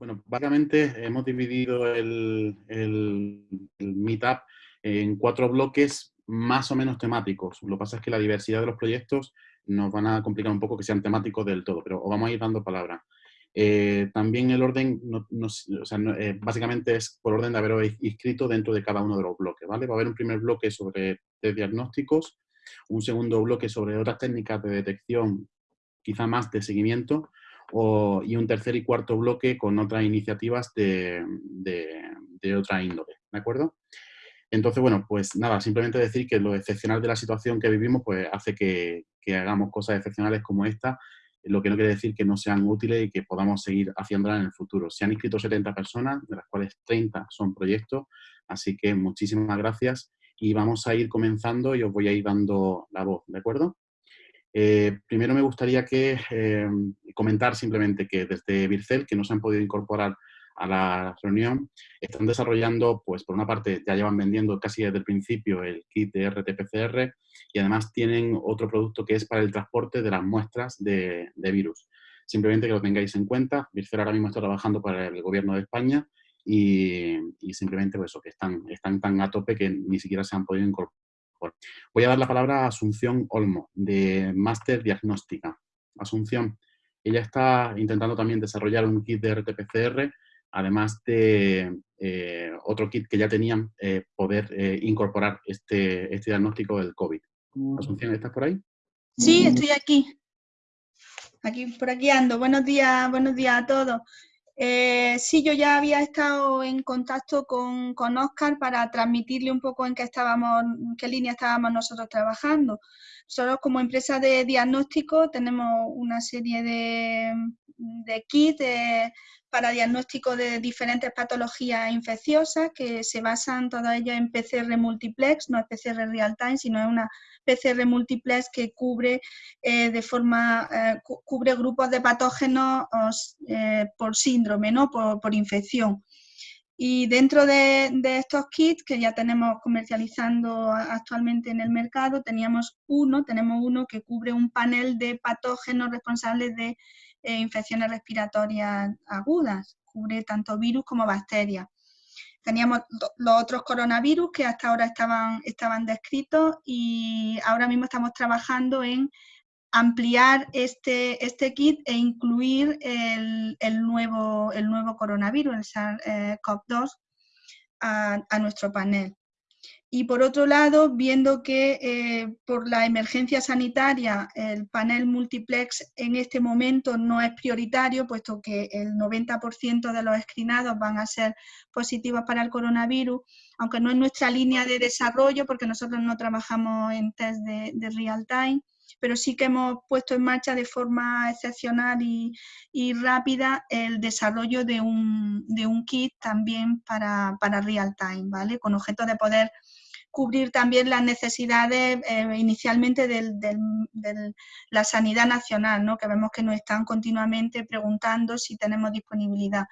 Bueno, básicamente hemos dividido el, Meetup en cuatro bloques más o menos temáticos. Lo que pasa es que la diversidad de los proyectos nos van a complicar un poco que sean temáticos del todo, pero os vamos a ir dando palabras. Eh, también el orden, eh, básicamente es por orden de haber inscrito dentro de cada uno de los bloques, ¿vale? Va a haber un primer bloque sobre diagnósticos, un segundo bloque sobre otras técnicas de detección, quizá más de seguimiento, y un tercer y cuarto bloque con otras iniciativas de, otra índole, ¿de acuerdo? Entonces, bueno, pues nada, simplemente decir que lo excepcional de la situación que vivimos pues hace que, hagamos cosas excepcionales como esta, lo que no quiere decir que no sean útiles y que podamos seguir haciéndolas en el futuro. Se han inscrito 70 personas, de las cuales 30 son proyectos, así que muchísimas gracias y vamos a ir comenzando y os voy a ir dando la voz, ¿de acuerdo? Eh, primero me gustaría que eh, comentar simplemente que desde Vircel, que no se han podido incorporar a la reunión, están desarrollando, pues por una parte ya llevan vendiendo casi desde el principio el kit de RT-PCR y además tienen otro producto que es para el transporte de las muestras de, virus. Simplemente que lo tengáis en cuenta, Vircel ahora mismo está trabajando para el gobierno de España y, simplemente pues eso, que están, están tan a tope que ni siquiera se han podido incorporar Voy a dar la palabra a Asunción Olmo, de Master Diagnóstica. Asunción, ella está intentando también desarrollar un kit de RT-PCR, además de eh, otro kit que ya tenían, eh, poder eh, incorporar este, este diagnóstico del COVID. Asunción, ¿estás por ahí? Sí, estoy aquí. Aquí, por aquí ando. Buenos días, buenos días a todos. Eh, sí, yo ya había estado en contacto con, con Oscar para transmitirle un poco en qué estábamos, en qué línea estábamos nosotros trabajando. Nosotros como empresa de diagnóstico tenemos una serie de, kits para diagnóstico de diferentes patologías infecciosas que se basan todas ellas en PCR multiplex, no es PCR real time, sino es una PCR multiplex que cubre eh, de forma eh, cubre grupos de patógenos eh, por síndrome, ¿no? por, infección. Y dentro de, estos kits que ya tenemos comercializando actualmente en el mercado, teníamos uno, tenemos uno que cubre un panel de patógenos responsables de eh, infecciones respiratorias agudas, cubre tanto virus como bacterias. Teníamos los otros coronavirus que hasta ahora estaban, estaban descritos y ahora mismo estamos trabajando en ampliar este, este kit e incluir el, nuevo, el nuevo coronavirus, el SARS-CoV-2, a, a, nuestro panel. Y por otro lado, viendo que eh, por la emergencia sanitaria el panel multiplex en este momento no es prioritario, puesto que el 90% de los screenados van a ser positivos para el coronavirus, aunque no es nuestra línea de desarrollo, porque nosotros no trabajamos en test de, real time, pero sí que hemos puesto en marcha de forma excepcional y, rápida el desarrollo de un, de un kit también para, para real time, ¿vale? Con objeto de poder cubrir también las necesidades eh, inicialmente de la sanidad nacional, ¿no? que vemos que nos están continuamente preguntando si tenemos disponibilidad.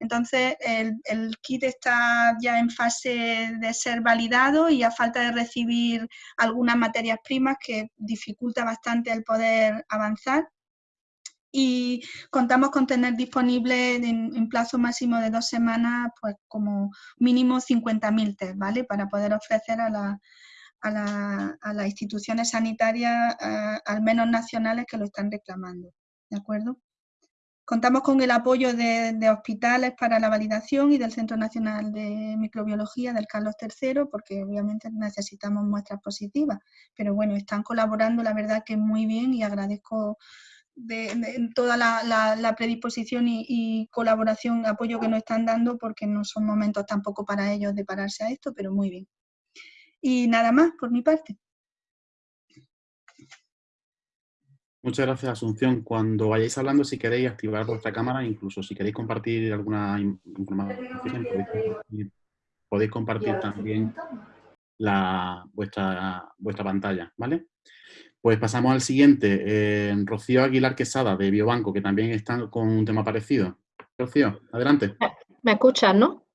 Entonces, el, kit está ya en fase de ser validado y a falta de recibir algunas materias primas que dificulta bastante el poder avanzar y contamos con tener disponible en, plazo máximo de dos semanas, pues como mínimo 50.000 test, ¿vale? Para poder ofrecer a, la, a, la, a las instituciones sanitarias, al menos nacionales, que lo están reclamando, ¿de acuerdo? Contamos con el apoyo de, hospitales para la validación y del Centro Nacional de Microbiología del Carlos III, porque obviamente necesitamos muestras positivas, pero bueno, están colaborando, la verdad que muy bien y agradezco de, toda la, predisposición y, colaboración, apoyo que nos están dando, porque no son momentos tampoco para ellos de pararse a esto, pero muy bien. Y nada más por mi parte. Muchas gracias, Asunción. Cuando vayáis hablando, si queréis activar vuestra cámara, incluso si queréis compartir alguna información, podéis compartir, también la, vuestra, vuestra pantalla, ¿vale? Pues pasamos al siguiente, eh, Rocío Aguilar Quesada, de Biobanco, que también está con un tema parecido. Rocío, adelante. ¿Me escuchas, no?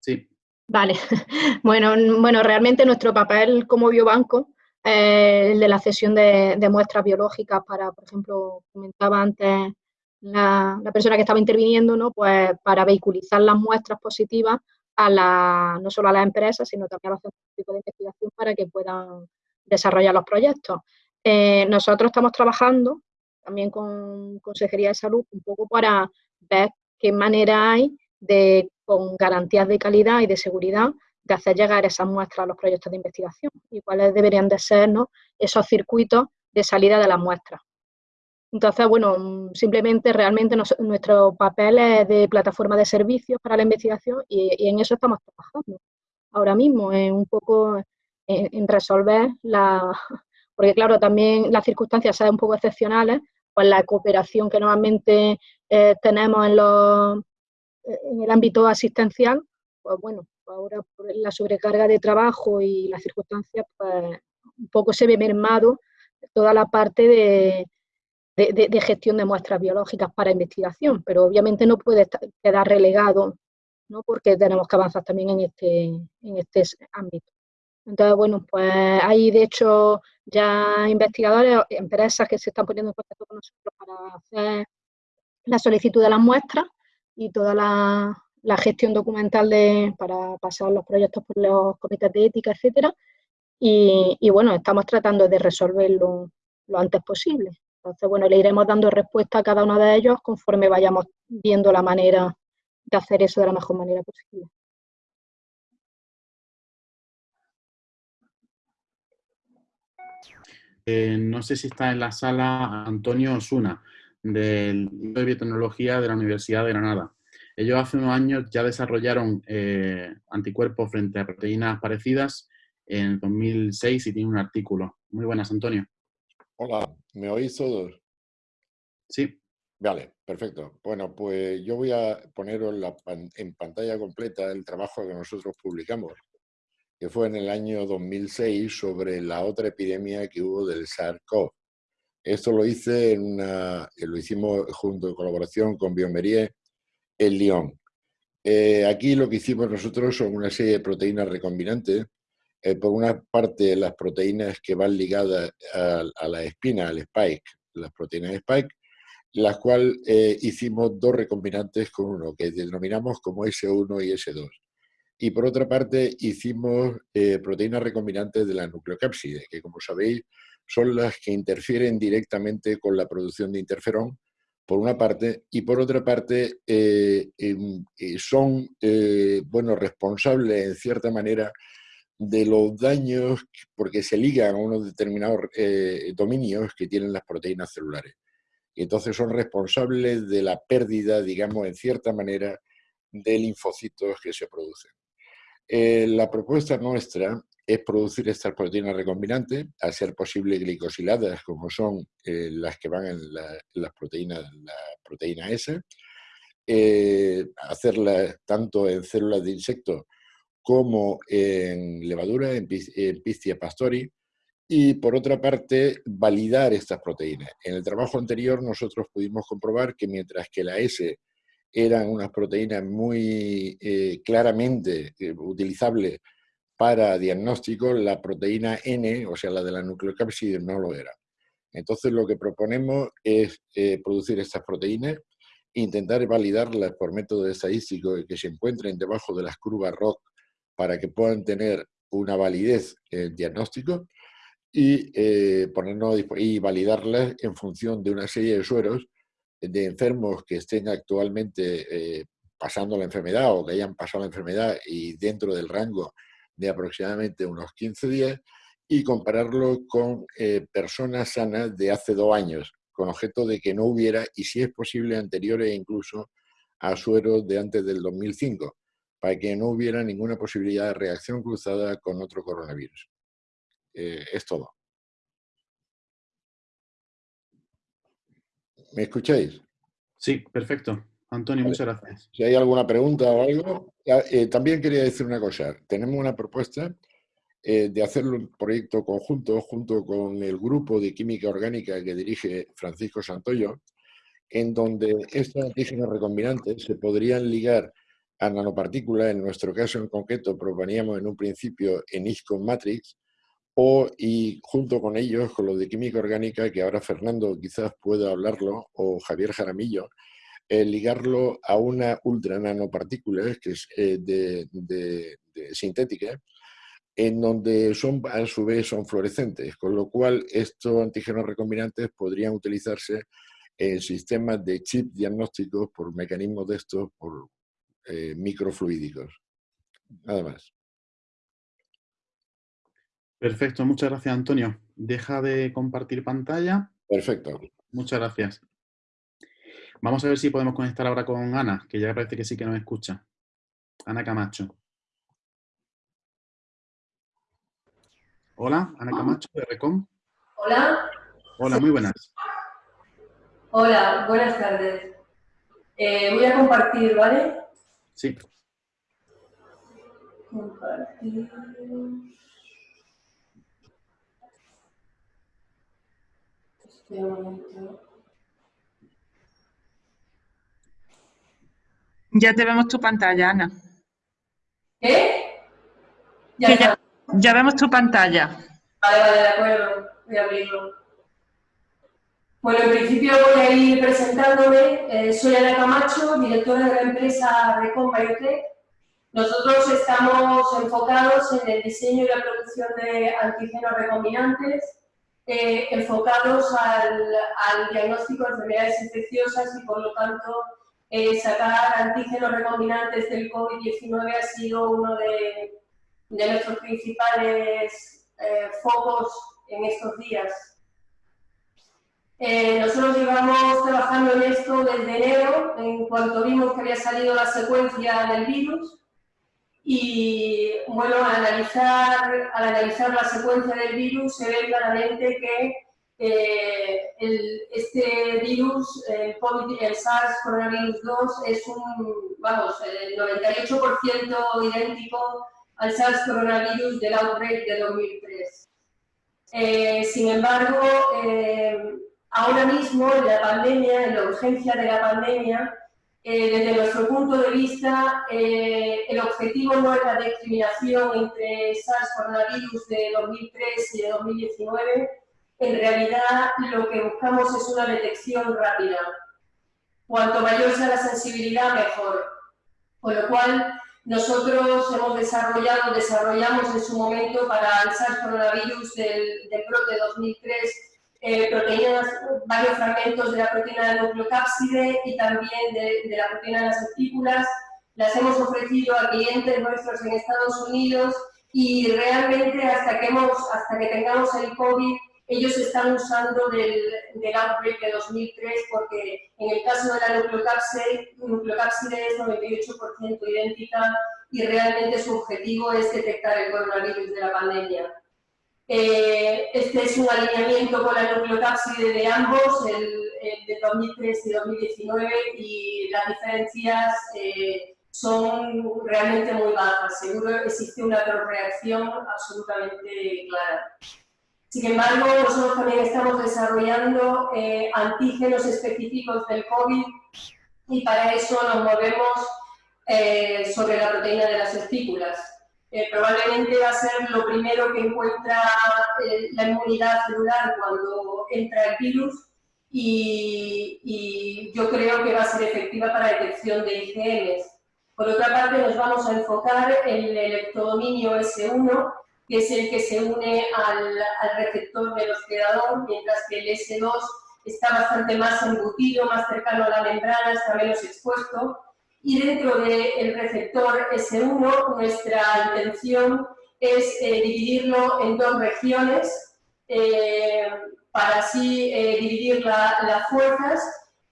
Sí. Vale. Bueno, bueno, realmente nuestro papel como biobanco es el de la cesión de, muestras biológicas para, por ejemplo, comentaba antes la, persona que estaba interviniendo, ¿no? Pues para vehiculizar las muestras positivas a la, no solo a las empresas, sino también a los centros de investigación para que puedan desarrollar los proyectos. Eh, nosotros estamos trabajando también con Consejería de Salud un poco para ver qué manera hay de, con garantías de calidad y de seguridad, de hacer llegar esas muestras a los proyectos de investigación y cuáles deberían de ser esos circuitos de salida de las muestras. Entonces, bueno, simplemente realmente nuestro papel es de plataforma de servicios para la investigación y, en eso estamos trabajando ahora mismo, en un poco en, resolver la... Porque claro, también las circunstancias son un poco excepcionales, pues la cooperación que normalmente eh, tenemos en, los, en el ámbito asistencial, pues bueno, ahora por la sobrecarga de trabajo y las circunstancias, pues un poco se ve mermado toda la parte de, gestión de muestras biológicas para investigación, pero obviamente no puede quedar relegado, ¿no? porque tenemos que avanzar también en este, en este ámbito. Entonces, bueno, pues hay de hecho ya investigadores, empresas que se están poniendo en contacto con nosotros para hacer la solicitud de las muestras y toda la, gestión documental de, para pasar los proyectos por los comités de ética, etcétera. Y, y bueno, estamos tratando de resolverlo lo antes posible. Entonces, bueno, le iremos dando respuesta a cada uno de ellos conforme vayamos viendo la manera de hacer eso de la mejor manera posible. Eh, no sé si está en la sala Antonio Osuna, del de Biotecnología de la Universidad de Granada. Ellos hace unos años ya desarrollaron eh, anticuerpos frente a proteínas parecidas en 2006 y tiene un artículo. Muy buenas, Antonio. Hola, ¿me oís todos? Sí. Vale, perfecto. Bueno, pues yo voy a poner en pantalla completa el trabajo que nosotros publicamos, que fue en el año 2006 sobre la otra epidemia que hubo del SARS-CoV. Esto lo hice en una, lo hicimos junto en colaboración con Biomerie en Lyon. Eh, aquí lo que hicimos nosotros son una serie de proteínas recombinantes eh, por una parte las proteínas que van ligadas a, la espina, al spike, las proteínas de spike, las cuales eh, hicimos dos recombinantes con uno, que denominamos como S1 y S2. Y por otra parte hicimos eh, proteínas recombinantes de la nucleocápside, que como sabéis son las que interfieren directamente con la producción de interferón, por una parte, y por otra parte em, son bueno, responsables en cierta manera de los daños porque se ligan a unos determinados eh, dominios que tienen las proteínas celulares. Y entonces son responsables de la pérdida, digamos, en cierta manera, de linfocitos que se producen. Eh, la propuesta nuestra es producir estas proteínas recombinantes, a ser posible glicosiladas, como son eh, las que van en, las proteínas, la proteína S, hacerlas tanto en células de insectos como en levadura, en, Pistia pastori, y por otra parte, validar estas proteínas. En el trabajo anterior nosotros pudimos comprobar que mientras que la S eran unas proteínas muy eh, claramente eh, utilizables para diagnóstico, la proteína N, o sea, la de la nucleocápside, no lo era. Entonces lo que proponemos es eh, producir estas proteínas, intentar validarlas por método estadístico que se encuentren debajo de las curvas ROC para que puedan tener una validez en diagnóstico y, eh, ponernos, y validarlas en función de una serie de sueros de enfermos que estén actualmente eh, pasando la enfermedad o que hayan pasado la enfermedad y dentro del rango de aproximadamente unos 15 días y compararlo con eh, personas sanas de hace dos años, con objeto de que no hubiera, y si es posible, anteriores incluso a sueros de antes del 2005 para que no hubiera ninguna posibilidad de reacción cruzada con otro coronavirus. Eh, es todo. ¿Me escucháis? Sí, perfecto. Antonio, muchas gracias. Si hay alguna pregunta o algo. Eh, también quería decir una cosa. Tenemos una propuesta eh, de hacer un proyecto conjunto junto con el grupo de química orgánica que dirige Francisco Santoyo, en donde estos antígenos recombinantes se podrían ligar a nanopartículas, en nuestro caso en concreto proponíamos en un principio en ISCON Matrix, o, y junto con ellos, con los de química orgánica, que ahora Fernando quizás pueda hablarlo, o Javier Jaramillo, eh, ligarlo a una ultra nanopartícula, que es eh, de, sintética, en donde son, a su vez son fluorescentes, con lo cual estos antígenos recombinantes podrían utilizarse en sistemas de chip diagnósticos por mecanismos de estos, por eh, microfluídicos. Nada más. Perfecto, muchas gracias Antonio. Deja de compartir pantalla. Perfecto. Muchas gracias. Vamos a ver si podemos conectar ahora con Ana, que ya parece que sí que nos escucha. Ana Camacho. Hola, Ana Camacho de Recom. Hola. Hola, muy buenas. Hola, buenas tardes. Eh, voy a compartir, ¿vale? Sí. Compartir. Ya te vemos tu pantalla, Ana. ¿Qué? Ya, ya, vemos tu pantalla. Vale, vale, de acuerdo. Voy a abrirlo. Bueno, en principio voy a ir presentándome. Eh, soy Ana Camacho, directora de la empresa Recon Biotech. Nosotros estamos enfocados en el diseño y la producción de antígenos recombinantes eh, enfocados al, diagnóstico de enfermedades infecciosas y por lo tanto eh, sacar antígenos recombinantes del COVID-19 ha sido uno de, nuestros principales eh, focos en estos días. nosotros llevamos trabajando en esto desde enero, en cuanto vimos que había salido la secuencia del virus, y bueno, al analizar, al analizar la secuencia del virus se ve claramente que eh, este virus, el, SARS coronavirus 2, es un, vamos, el 98% idéntico al SARS coronavirus del outbreak de 2003. Eh, sin embargo, eh, ahora mismo en la pandemia, en la urgencia de la pandemia, eh, desde nuestro punto de vista, el objetivo no es la discriminación entre SARS coronavirus de 2003 y de 2019. En realidad, lo que buscamos es una detección rápida. Cuanto mayor sea la sensibilidad, mejor. Con lo cual, nosotros hemos desarrollado, desarrollamos en su momento para el SARS coronavirus del, del brote 2003 eh, proteínas, varios fragmentos de la proteína del nucleocápside y también de, la proteína de las estípulas. Las hemos ofrecido a clientes nuestros en Estados Unidos y realmente hasta que, hemos, hasta que tengamos el COVID, ellos están usando del, del outbreak de 2003 porque en el caso de la nucleocápside, nucleocápside es 98% idéntica y realmente su objetivo es detectar el coronavirus de la pandemia. Eh, este es un alineamiento con la nucleocápside de ambos, el, de 2003 y 2019, y las diferencias eh, son realmente muy bajas. Seguro existe una reacción absolutamente clara. Sin embargo, nosotros también estamos desarrollando eh, antígenos específicos del COVID y para eso nos movemos sobre la proteína de las estípulas probablemente va a ser lo primero que encuentra eh, la inmunidad celular cuando entra el virus y, yo creo que va a ser efectiva para detección de IgMs. Por otra parte, nos vamos a enfocar en el electrodominio S1, que es el que se une al, al receptor del hospedador, mientras que el S2 está bastante más embutido, más cercano a la membrana, está menos expuesto, y dentro del receptor S1 nuestra intención es eh, dividirlo en dos regiones eh, para así eh, dividir las fuerzas,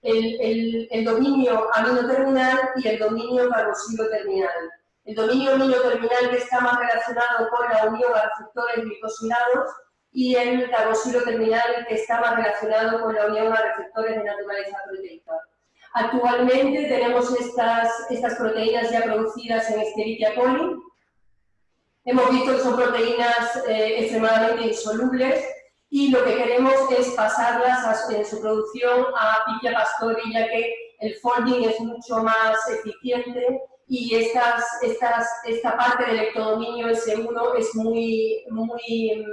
el, dominio aminoterminal y el dominio carboxilo-terminal. El dominio aminoterminal que está más relacionado con la unión a receptores glicosilados y el carboxilo-terminal que está más relacionado con la unión a receptores de naturaleza proteica. Actualmente tenemos estas, estas proteínas ya producidas en Escherichia coli. Hemos visto que son proteínas eh, extremadamente insolubles y lo que queremos es pasarlas en su producción a Pichia pastori, ya que el folding es mucho más eficiente y estas, estas, esta parte del ectodominio S1 es muy, muy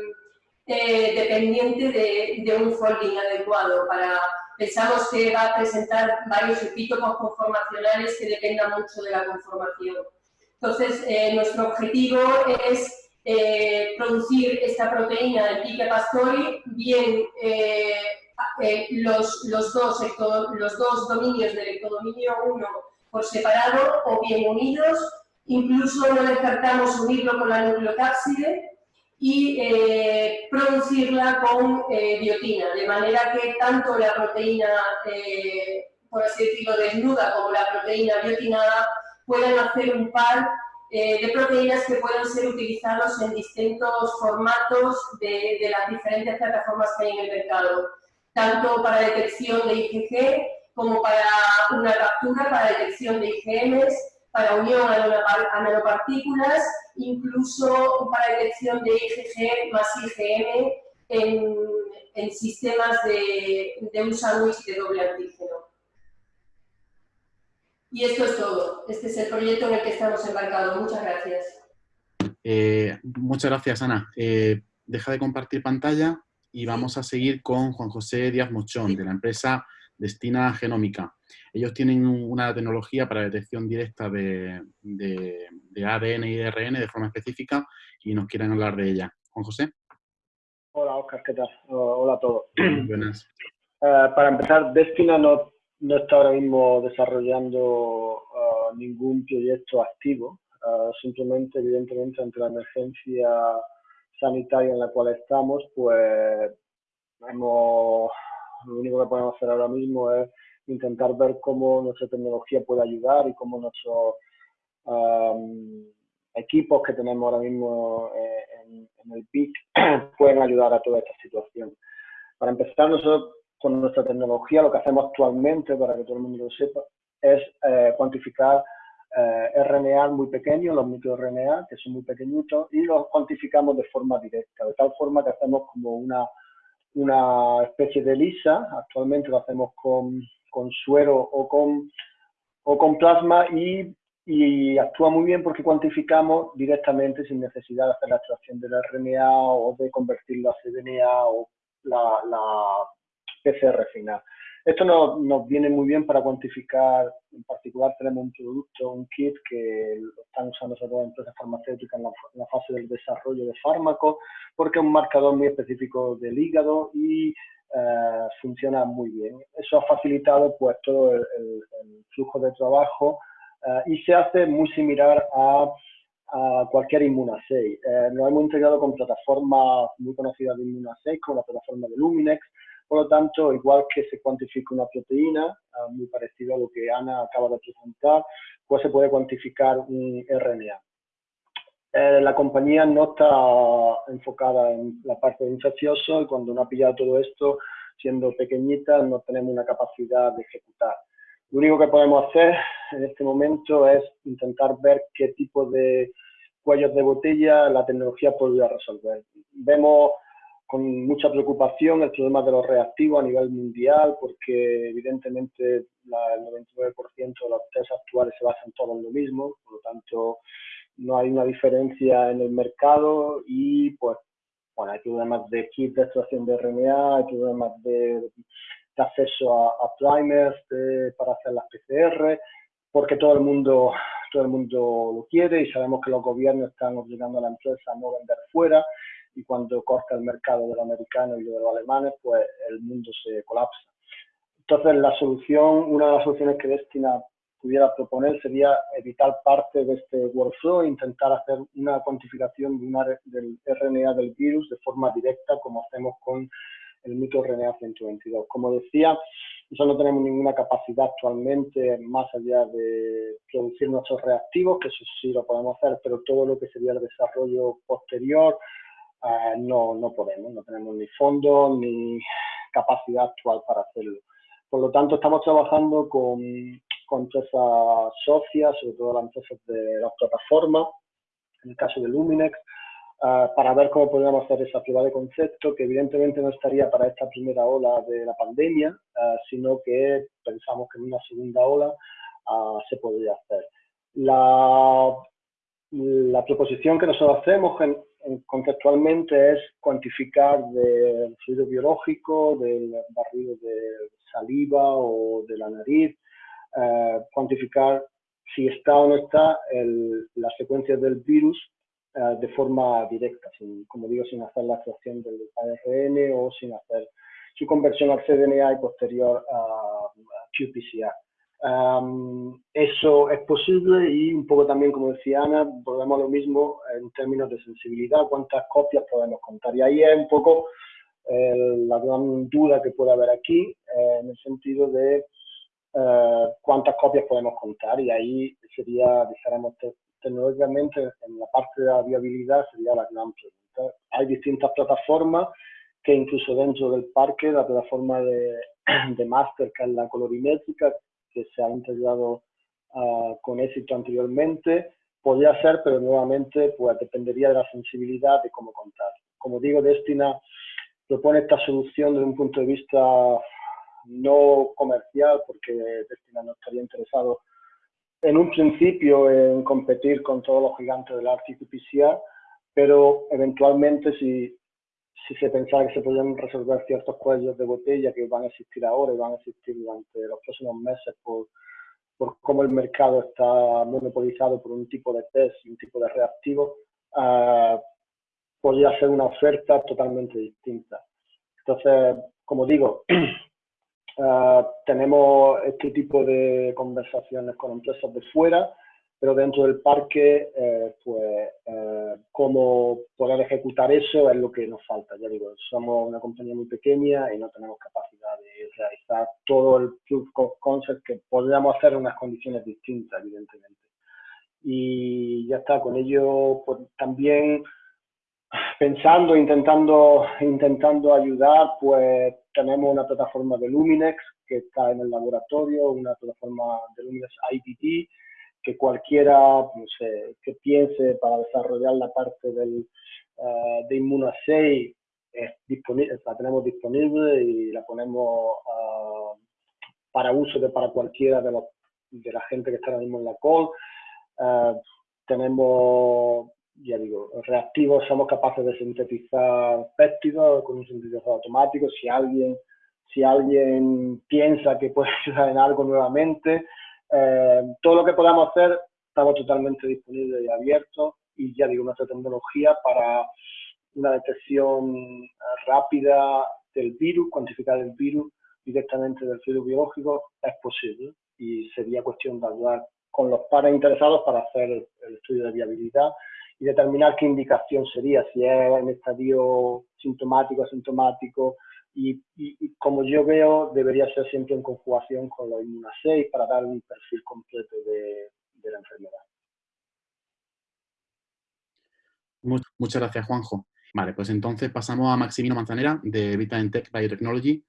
eh, dependiente de, de, un folding adecuado. Para, pensamos que va a presentar varios epítopos conformacionales que dependan mucho de la conformación. Entonces, eh, nuestro objetivo es eh, producir esta proteína del pique pastori, bien los, los, dos, los dos dominios del ectodominio 1 por separado o bien unidos, incluso no descartamos unirlo con la nucleocápside y eh, producirla con eh, biotina, de manera que tanto la proteína, eh, por así decirlo, desnuda como la proteína biotinada puedan hacer un par de proteínas que puedan ser utilizados en distintos formatos de, de las diferentes plataformas que hay en el mercado, tanto para detección de IgG como para una captura, para detección de IgMs, para unión a nanopartículas, incluso para detección de IgG más IgM en, en sistemas de, de un sándwich de doble antígeno. Y esto es todo. Este es el proyecto en el que estamos embarcados. Muchas gracias. Eh, muchas gracias, Ana. Eh, deja de compartir pantalla y vamos a seguir con Juan José Díaz Mochón, de la empresa Destina Genómica. Ellos tienen una tecnología para detección directa de, ADN y ARN de forma específica y nos quieren hablar de ella. Juan José. Hola, Oscar, ¿qué tal? Hola a todos. Buenas. Eh, para empezar, Destina no, no, está ahora mismo desarrollando eh, ningún proyecto activo. Eh, simplemente, evidentemente, ante la emergencia sanitaria en la cual estamos, pues hemos lo único que podemos hacer ahora mismo es intentar ver cómo nuestra tecnología puede ayudar y cómo nuestros equipos que tenemos ahora mismo eh, en, el PIC pueden ayudar a toda esta situación. Para empezar, nosotros con nuestra tecnología lo que hacemos actualmente, para que todo el mundo lo sepa, es eh, cuantificar eh, RNA muy pequeños, los microRNA, que son muy pequeñitos, y los cuantificamos de forma directa, de tal forma que hacemos como una una especie de lisa, actualmente lo hacemos con, suero o con, plasma y, y, actúa muy bien porque cuantificamos directamente sin necesidad de hacer la extracción del RNA o de convertirlo a cDNA o la, la PCR final. Esto nos, viene muy bien para cuantificar, en particular tenemos un producto, un kit que lo están usando sobre todo empresas farmacéuticas en la, fase del desarrollo de fármacos, porque es un marcador muy específico del hígado y eh, funciona muy bien. Eso ha facilitado pues todo el, flujo de trabajo eh, y se hace muy similar a, cualquier Immunassay. Eh, nos hemos integrado con plataformas muy conocidas de Immunassay, como la plataforma de Luminex, por lo tanto, igual que se cuantifica una proteína, ah, muy parecido a lo que Ana acaba de presentar, pues se puede cuantificar un RNA. Eh, la compañía no está enfocada en la parte de infeccioso y cuando no ha pillado todo esto, siendo pequeñita, no tenemos una capacidad de ejecutar. Lo único que podemos hacer en este momento es intentar ver qué tipo de cuellos de botella la tecnología podría resolver. Vemos con mucha preocupación el problema de los reactivos a nivel mundial, porque evidentemente el 99% de los test actuales se basan todos en lo mismo, por lo tanto no hay una diferencia en el mercado y pues bueno, hay problemas de kit de extracción de RNA, hay problemas de, de acceso a, primers para hacer las PCR, porque todo el mundo todo el mundo lo quiere y sabemos que los gobiernos están obligando a la empresa a no vender fuera y cuando corta el mercado de los americanos y de los alemanes, pues el mundo se colapsa. Entonces, la solución, una de las soluciones que Destina pudiera proponer sería evitar parte de este workflow e intentar hacer una cuantificación de una, del RNA del virus de forma directa, como hacemos con el microRNA 122. Como decía, nosotros no tenemos ninguna capacidad actualmente más allá de producir nuestros reactivos, que eso sí lo podemos hacer, pero todo lo que sería el desarrollo posterior, eh, no, no podemos, no tenemos ni fondos ni capacidad actual para hacerlo. Por lo tanto, estamos trabajando con, con empresas socias, sobre todo las empresas de la plataforma, en el caso de Luminex, eh, para ver cómo podríamos hacer esa prueba de concepto, que evidentemente no estaría para esta primera ola de la pandemia, eh, sino que pensamos que en una segunda ola se podría hacer. La, la proposición que nosotros hacemos en, conceptualmente es cuantificar del fluido biológico, del barrido de saliva o de la nariz, eh, cuantificar si está o no está el, la secuencia del virus eh, de forma directa, sin, como digo, sin hacer la extracción del ARN o sin hacer su conversión al cDNA y posterior a, qPCR. Eso es posible y un poco también, como decía Ana, volvemos a lo mismo en términos de sensibilidad, cuántas copias podemos contar. Y ahí es un poco eh, la gran duda que puede haber aquí, eh, en el sentido de cuántas copias podemos contar. Y ahí sería, dijéramos, tecnológicamente en la parte de la viabilidad sería la gran pregunta. Hay distintas plataformas que incluso dentro del parque, la plataforma de, de Master, que es la colorimétrica, que se ha integrado uh, con éxito anteriormente, podría ser, pero nuevamente pues dependería de la sensibilidad de cómo contar. Como digo, Destina propone esta solución desde un punto de vista no comercial, porque Destina no estaría interesado en un principio en competir con todos los gigantes del RT-PCR, pero eventualmente si, si se pensara que se podían resolver ciertos cuellos de botella que van a existir ahora y van a existir durante los próximos meses por, por cómo el mercado está monopolizado por un tipo de test y un tipo de reactivo, uh, podría ser una oferta totalmente distinta. Entonces, como digo, Ah, tenemos este tipo de conversaciones con empresas de fuera, pero dentro del parque, eh, pues, eh, cómo poder ejecutar eso es lo que nos falta. Ya digo, somos una compañía muy pequeña y no tenemos capacidad de realizar todo el proof of concept que podríamos hacer en unas condiciones distintas, evidentemente. Y ya está, con ello pues, también pensando, intentando, intentando ayudar, pues tenemos una plataforma de Luminex que está en el laboratorio, una plataforma de Luminex IPT, que cualquiera no sé, que piense para desarrollar la parte del, uh, de Immunoassay es disponible, la tenemos disponible y la ponemos uh, para uso de para cualquiera de, los, de la gente que está ahora mismo en la call. Uh, tenemos ya digo, reactivos somos capaces de sintetizar péptidos con un sintetizador automático. Si alguien, si alguien piensa que puede ayudar en algo nuevamente, eh, todo lo que podamos hacer estamos totalmente disponibles y abiertos. Y ya digo, nuestra tecnología para una detección rápida del virus, cuantificar el virus directamente del fluido biológico es posible. Y sería cuestión de hablar con los pares interesados para hacer el estudio de viabilidad y determinar qué indicación sería, si es en estadio sintomático, asintomático, y, y, como yo veo, debería ser siempre en conjugación con la inmuna 6 para dar un perfil completo de, de la enfermedad. Muchas gracias, Juanjo. Vale, pues entonces pasamos a Maximino Manzanera de Tech Biotechnology,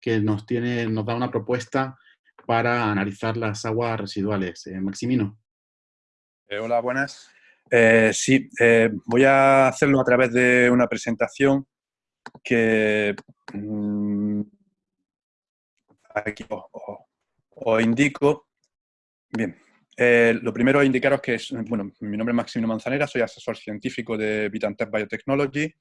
que nos, tiene, nos da una propuesta para analizar las aguas residuales. Eh, Maximino. Eh, hola, buenas. Eh, sí, eh, voy a hacerlo a través de una presentación que mm, os, indico. Bien, eh, lo primero es indicaros que es, bueno, mi nombre es Maximino Manzanera, soy asesor científico de Vitantech Biotechnology,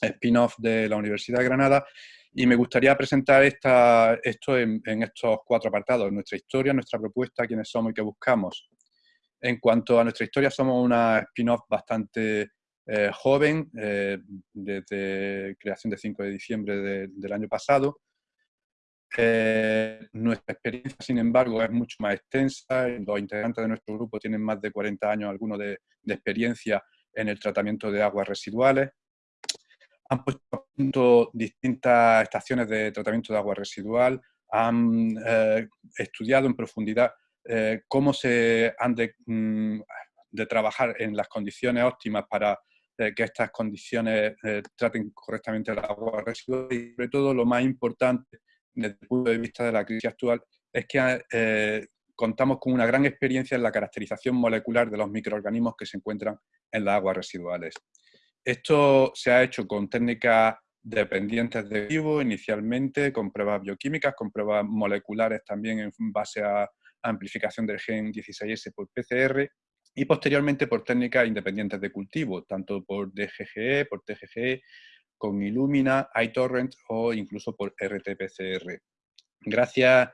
spin-off de la Universidad de Granada, y me gustaría presentar esta, esto en, en, estos cuatro apartados, nuestra historia, nuestra propuesta, quiénes somos y qué buscamos. En cuanto a nuestra historia, somos una spin-off bastante eh, joven, eh, desde creación de 5 de diciembre del año pasado. Eh, nuestra experiencia, sin embargo, es mucho más extensa. Los integrantes de nuestro grupo tienen más de 40 años, algunos de, experiencia en el tratamiento de aguas residuales. Han puesto a punto distintas estaciones de tratamiento de agua residual, han estudiado en profundidad eh, cómo se han mm, de, trabajar en las condiciones óptimas para eh, que estas condiciones eh, traten correctamente el agua residual y sobre todo lo más importante desde el punto de vista de la crisis actual es que contamos con una gran experiencia en la caracterización molecular de los microorganismos que se encuentran en las aguas residuales. Esto se ha hecho con técnicas dependientes de vivo inicialmente, con pruebas bioquímicas, con pruebas moleculares también en base a amplificación del gen 16S por PCR y posteriormente por técnicas independientes de cultivo, tanto por DGGE, por TGGE, con Illumina, iTorrent o incluso por RT-PCR. Gracias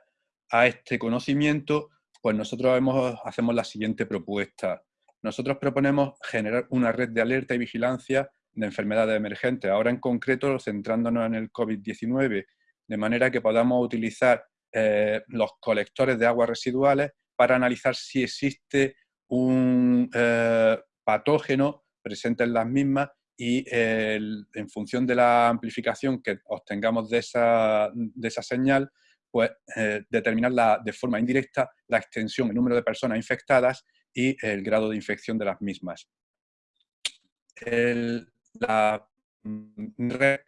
a este conocimiento, pues nosotros hacemos la siguiente propuesta. Nosotros proponemos generar una red de alerta y vigilancia de enfermedades emergentes, ahora en concreto centrándonos en el COVID-19, de manera que podamos utilizar eh, los colectores de aguas residuales para analizar si existe un eh, patógeno presente en las mismas y en función de la amplificación que obtengamos de esa, de esa señal, pues eh, determinar de forma indirecta la extensión, el número de personas infectadas y el grado de infección de las mismas. la red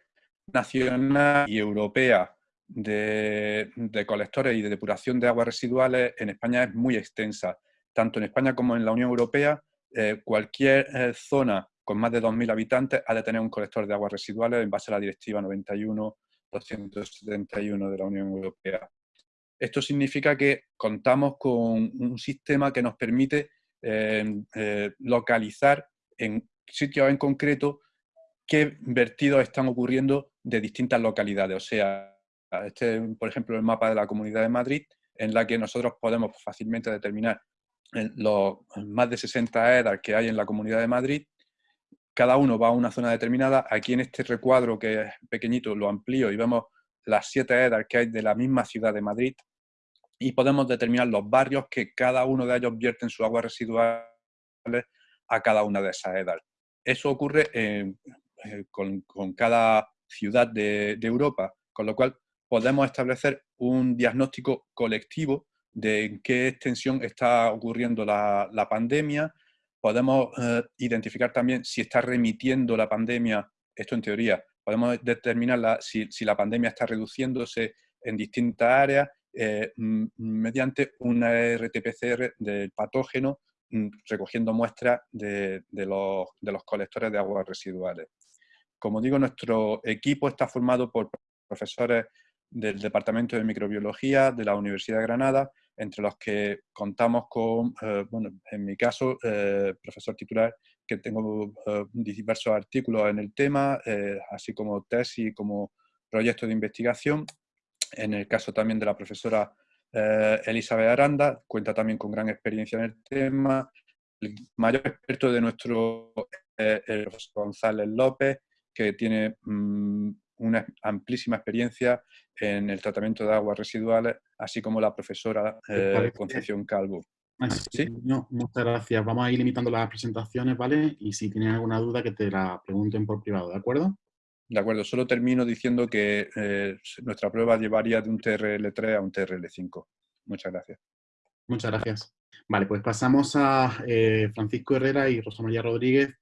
nacional y europea de, colectores y de depuración de aguas residuales en España es muy extensa. Tanto en España como en la Unión Europea, eh, cualquier eh, zona con más de 2.000 habitantes ha de tener un colector de aguas residuales en base a la Directiva 91-271 de la Unión Europea. Esto significa que contamos con un sistema que nos permite eh, localizar en sitios en concreto qué vertidos están ocurriendo de distintas localidades. O sea, este es, por ejemplo, el mapa de la Comunidad de Madrid, en la que nosotros podemos fácilmente determinar los más de 60 EDAR que hay en la Comunidad de Madrid. Cada uno va a una zona determinada. Aquí en este recuadro, que es pequeñito, lo amplío y vemos las 7 EDAR que hay de la misma ciudad de Madrid y podemos determinar los barrios que cada uno de ellos vierten sus aguas residuales a cada una de esas EDAR. Eso ocurre eh, con, cada ciudad de Europa, con lo cual podemos establecer un diagnóstico colectivo de en qué extensión está ocurriendo la, pandemia, podemos eh, identificar también si está remitiendo la pandemia, esto en teoría, podemos determinar si, la pandemia está reduciéndose en distintas áreas eh, mediante una RT-PCR del patógeno mm, recogiendo muestras de los colectores de aguas residuales. Como digo, nuestro equipo está formado por profesores del Departamento de Microbiología de la Universidad de Granada, entre los que contamos con, eh, bueno, en mi caso, eh, profesor titular, que tengo eh, diversos artículos en el tema, así como tesis, como proyectos de investigación. En el caso también de la profesora Elizabeth Aranda, cuenta también con gran experiencia en el tema. El mayor experto de nuestro el profesor González López, que tiene mm, una amplísima experiencia en el tratamiento de aguas residuales, así como la profesora eh, Concepción Calvo. ¿Sí? No, muchas gracias. Vamos a ir limitando las presentaciones, ¿vale? Y si tienen alguna duda, que te la pregunten por privado, ¿de acuerdo? De acuerdo, solo termino diciendo que eh, nuestra prueba llevaría de un TRL3 a un TRL5. Muchas gracias. Muchas gracias. Vale, pues pasamos a eh, Francisco Herrera y Rosa María Rodríguez,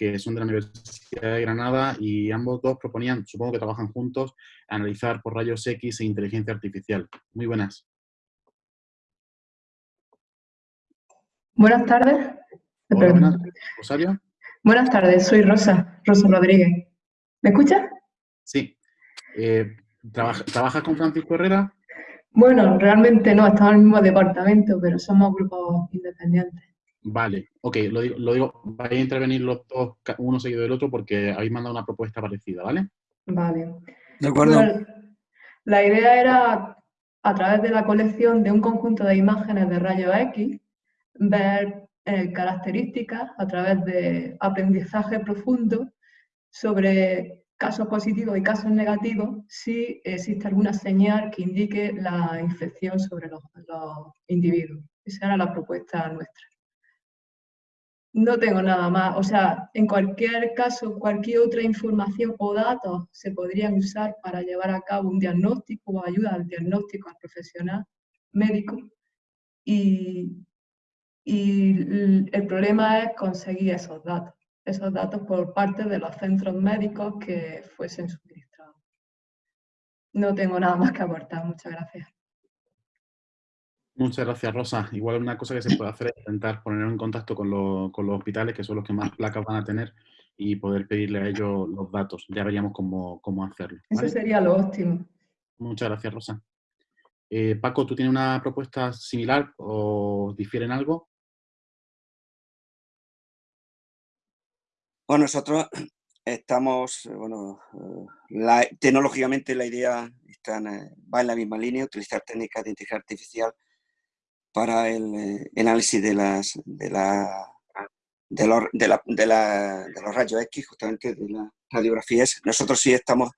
que son de la Universidad de Granada y ambos dos proponían, supongo que trabajan juntos, analizar por rayos X e inteligencia artificial. Muy buenas. Buenas tardes. buenas. Rosario. Buenas tardes, soy Rosa, Rosa Rodríguez. ¿Me escuchas? Sí. Eh, ¿Trabajas con Francisco Herrera? Bueno, realmente no, estamos en el mismo departamento, pero somos grupos independientes. Vale, ok, lo digo, lo digo, vais a intervenir los dos, uno seguido del otro, porque habéis mandado una propuesta parecida, ¿vale? Vale. De acuerdo. la idea era, a través de la colección de un conjunto de imágenes de rayos X, ver eh, características a través de aprendizaje profundo sobre casos positivos y casos negativos, si existe alguna señal que indique la infección sobre los individuos. Esa era la propuesta nuestra. No tengo nada más. O sea, en cualquier caso, cualquier otra información o datos se podrían usar para llevar a cabo un diagnóstico o ayuda al diagnóstico al profesional médico. Y, el problema es conseguir esos datos, esos datos por parte de los centros médicos que fuesen suministrados. No tengo nada más que aportar. Muchas gracias. Muchas gracias, Rosa. Igual una cosa que se puede hacer es intentar poner en contacto con, los hospitales, que son los que más placas van a tener, y poder pedirle a ellos los datos. Ya veríamos cómo, cómo hacerlo. Eso sería lo óptimo. Muchas gracias, Rosa. Eh, Paco, ¿tú tienes una propuesta similar o difieren algo? Bueno, nosotros estamos, bueno, eh, tecnológicamente la idea va en la misma línea, utilizar técnicas de inteligencia artificial para el, análisis de las de la de los, de, la, de, la, de los rayos X, justamente de las radiografías. Nosotros sí estamos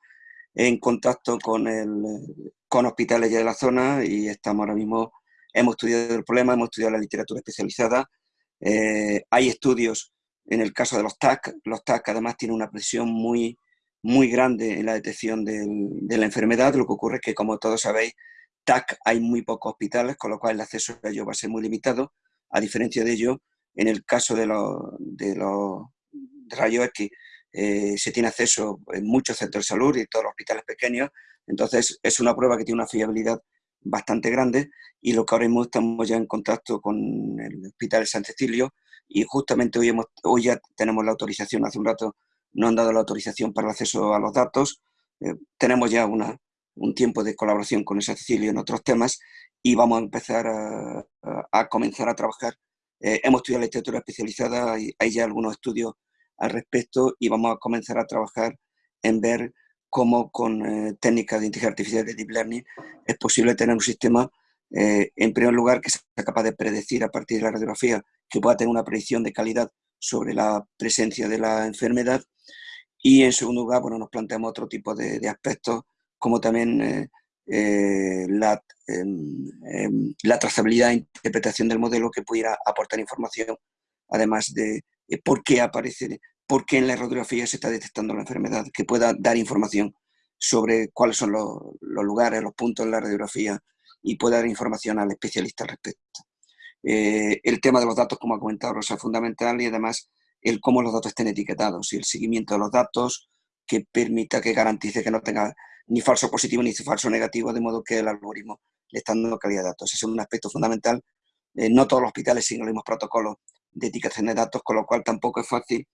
en contacto con, el, con hospitales ya de la zona y estamos ahora mismo, hemos estudiado el problema, hemos estudiado la literatura especializada. Eh, hay estudios en el caso de los TAC. Los TAC además tienen una presión muy, muy grande en la detección de la enfermedad. Lo que ocurre es que, como todos sabéis, TAC hay muy pocos hospitales, con lo cual el acceso a ello va a ser muy limitado. A diferencia de ello, en el caso de los, de los rayos X, eh, se tiene acceso en muchos centros de salud y todos los hospitales pequeños. Entonces, es una prueba que tiene una fiabilidad bastante grande y lo que ahora mismo estamos ya en contacto con el Hospital de San Cecilio y justamente hoy, hemos, hoy ya tenemos la autorización, hace un rato no han dado la autorización para el acceso a los datos. Eh, tenemos ya una, un tiempo de colaboración con San Cecilio en otros temas y vamos a empezar a, comenzar a trabajar. Eh, hemos estudiado literatura especializada, hay ya algunos estudios al respecto y vamos a comenzar a trabajar en ver cómo con eh, técnicas de inteligencia artificial de Deep Learning es posible tener un sistema, eh, en primer lugar, que sea capaz de predecir a partir de la radiografía, que pueda tener una predicción de calidad sobre la presencia de la enfermedad. Y en segundo lugar, bueno, nos planteamos otro tipo de aspectos como también eh, la, em, em, la, trazabilidad e interpretación del modelo que pudiera aportar información, además de por qué aparece, por qué en la radiografía se está detectando la enfermedad, que pueda dar información sobre cuáles son los, lugares, los puntos en la radiografía y pueda dar información al especialista al respecto. Eh, el tema de los datos, como ha comentado Rosa, es fundamental y además el cómo los datos estén etiquetados y el seguimiento de los datos que permita, que garantice que no tenga ni falso positivo ni falso negativo, de modo que el algoritmo le está dando calidad de datos. Ese es un aspecto fundamental. Eh, no todos los hospitales siguen los mismos protocolos de etiquetación de datos, con lo cual tampoco es fácil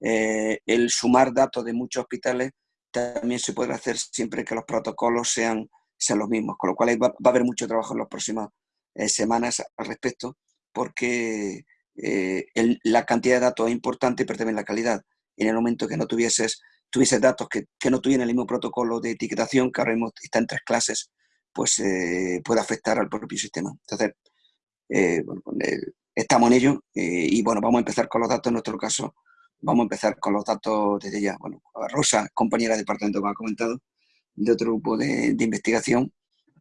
eh, el sumar datos de muchos hospitales. También se puede hacer siempre que los protocolos sean, sean los mismos, con lo cual va, a haber mucho trabajo en las próximas eh, semanas al respecto, porque la cantidad de datos es importante, pero también la calidad. En el momento que no tuvieses tuviese datos que, que, no tuvieran el mismo protocolo de etiquetación, que ahora mismo está en tres clases, pues eh, puede afectar al propio sistema. Entonces, eh, bueno, pues, eh, estamos en ello y bueno, vamos a empezar con los datos en nuestro caso. Vamos a empezar con los datos desde ya. Bueno, Rosa, compañera de departamento que ha comentado, de otro grupo de, de, investigación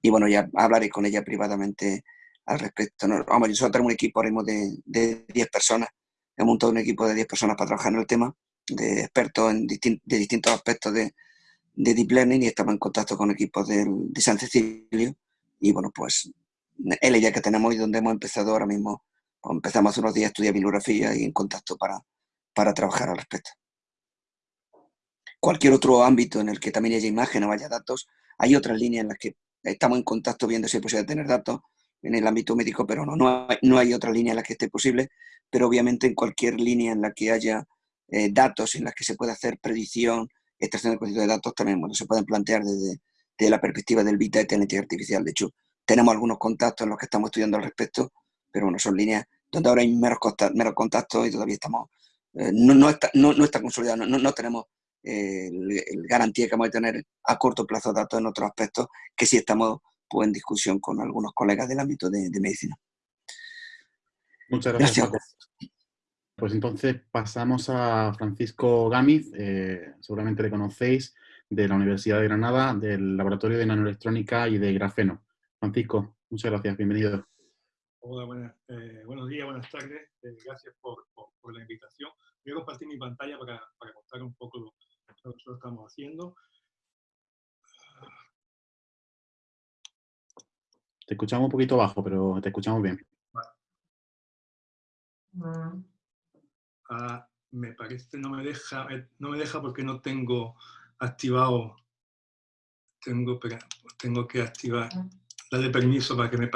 y bueno, ya hablaré con ella privadamente al respecto. No, vamos, nosotros tenemos un equipo ahora de, de 10 personas. Hemos montado un equipo de 10 personas para trabajar en el tema de expertos en de distintos aspectos de, de, Deep Learning y estamos en contacto con equipos de, de San Cecilio. Y bueno, pues el ella que tenemos y donde hemos empezado ahora mismo, pues empezamos hace unos días a estudiar bibliografía y en contacto para, para trabajar al respecto. Cualquier otro ámbito en el que también haya imágenes o haya datos, hay otras líneas en las que estamos en contacto viendo si es posible tener datos en el ámbito médico, pero no, no hay, no hay otra línea en la que esté posible, pero obviamente en cualquier línea en la que haya eh, datos en las que se puede hacer predicción, extracción de conceptos de datos, también bueno, se pueden plantear desde, la perspectiva del Big Data y la inteligencia artificial. De hecho, tenemos algunos contactos en los que estamos estudiando al respecto, pero bueno, son líneas donde ahora hay menos, menos contactos y todavía estamos, eh, no, no, está, no, no, está, consolidado, no, no tenemos eh, el, garantía que vamos a tener a corto plazo datos en otros aspectos que sí estamos pues, en discusión con algunos colegas del ámbito de, medicina. Muchas gracias. Pues entonces pasamos a Francisco Gámiz, eh, seguramente le conocéis, de la Universidad de Granada, del Laboratorio de Nanoelectrónica y de Grafeno. Francisco, muchas gracias, bienvenido. Hola, eh, buenos días, buenas tardes, eh, gracias por, la invitación. Voy a compartir mi pantalla para, para contar un poco lo, que nosotros estamos haciendo. Te escuchamos un poquito bajo, pero te escuchamos bien. Vale. Ah, me parece, no me deja, eh, no me deja porque no tengo activado, tengo, tengo que activar, darle permiso para que me...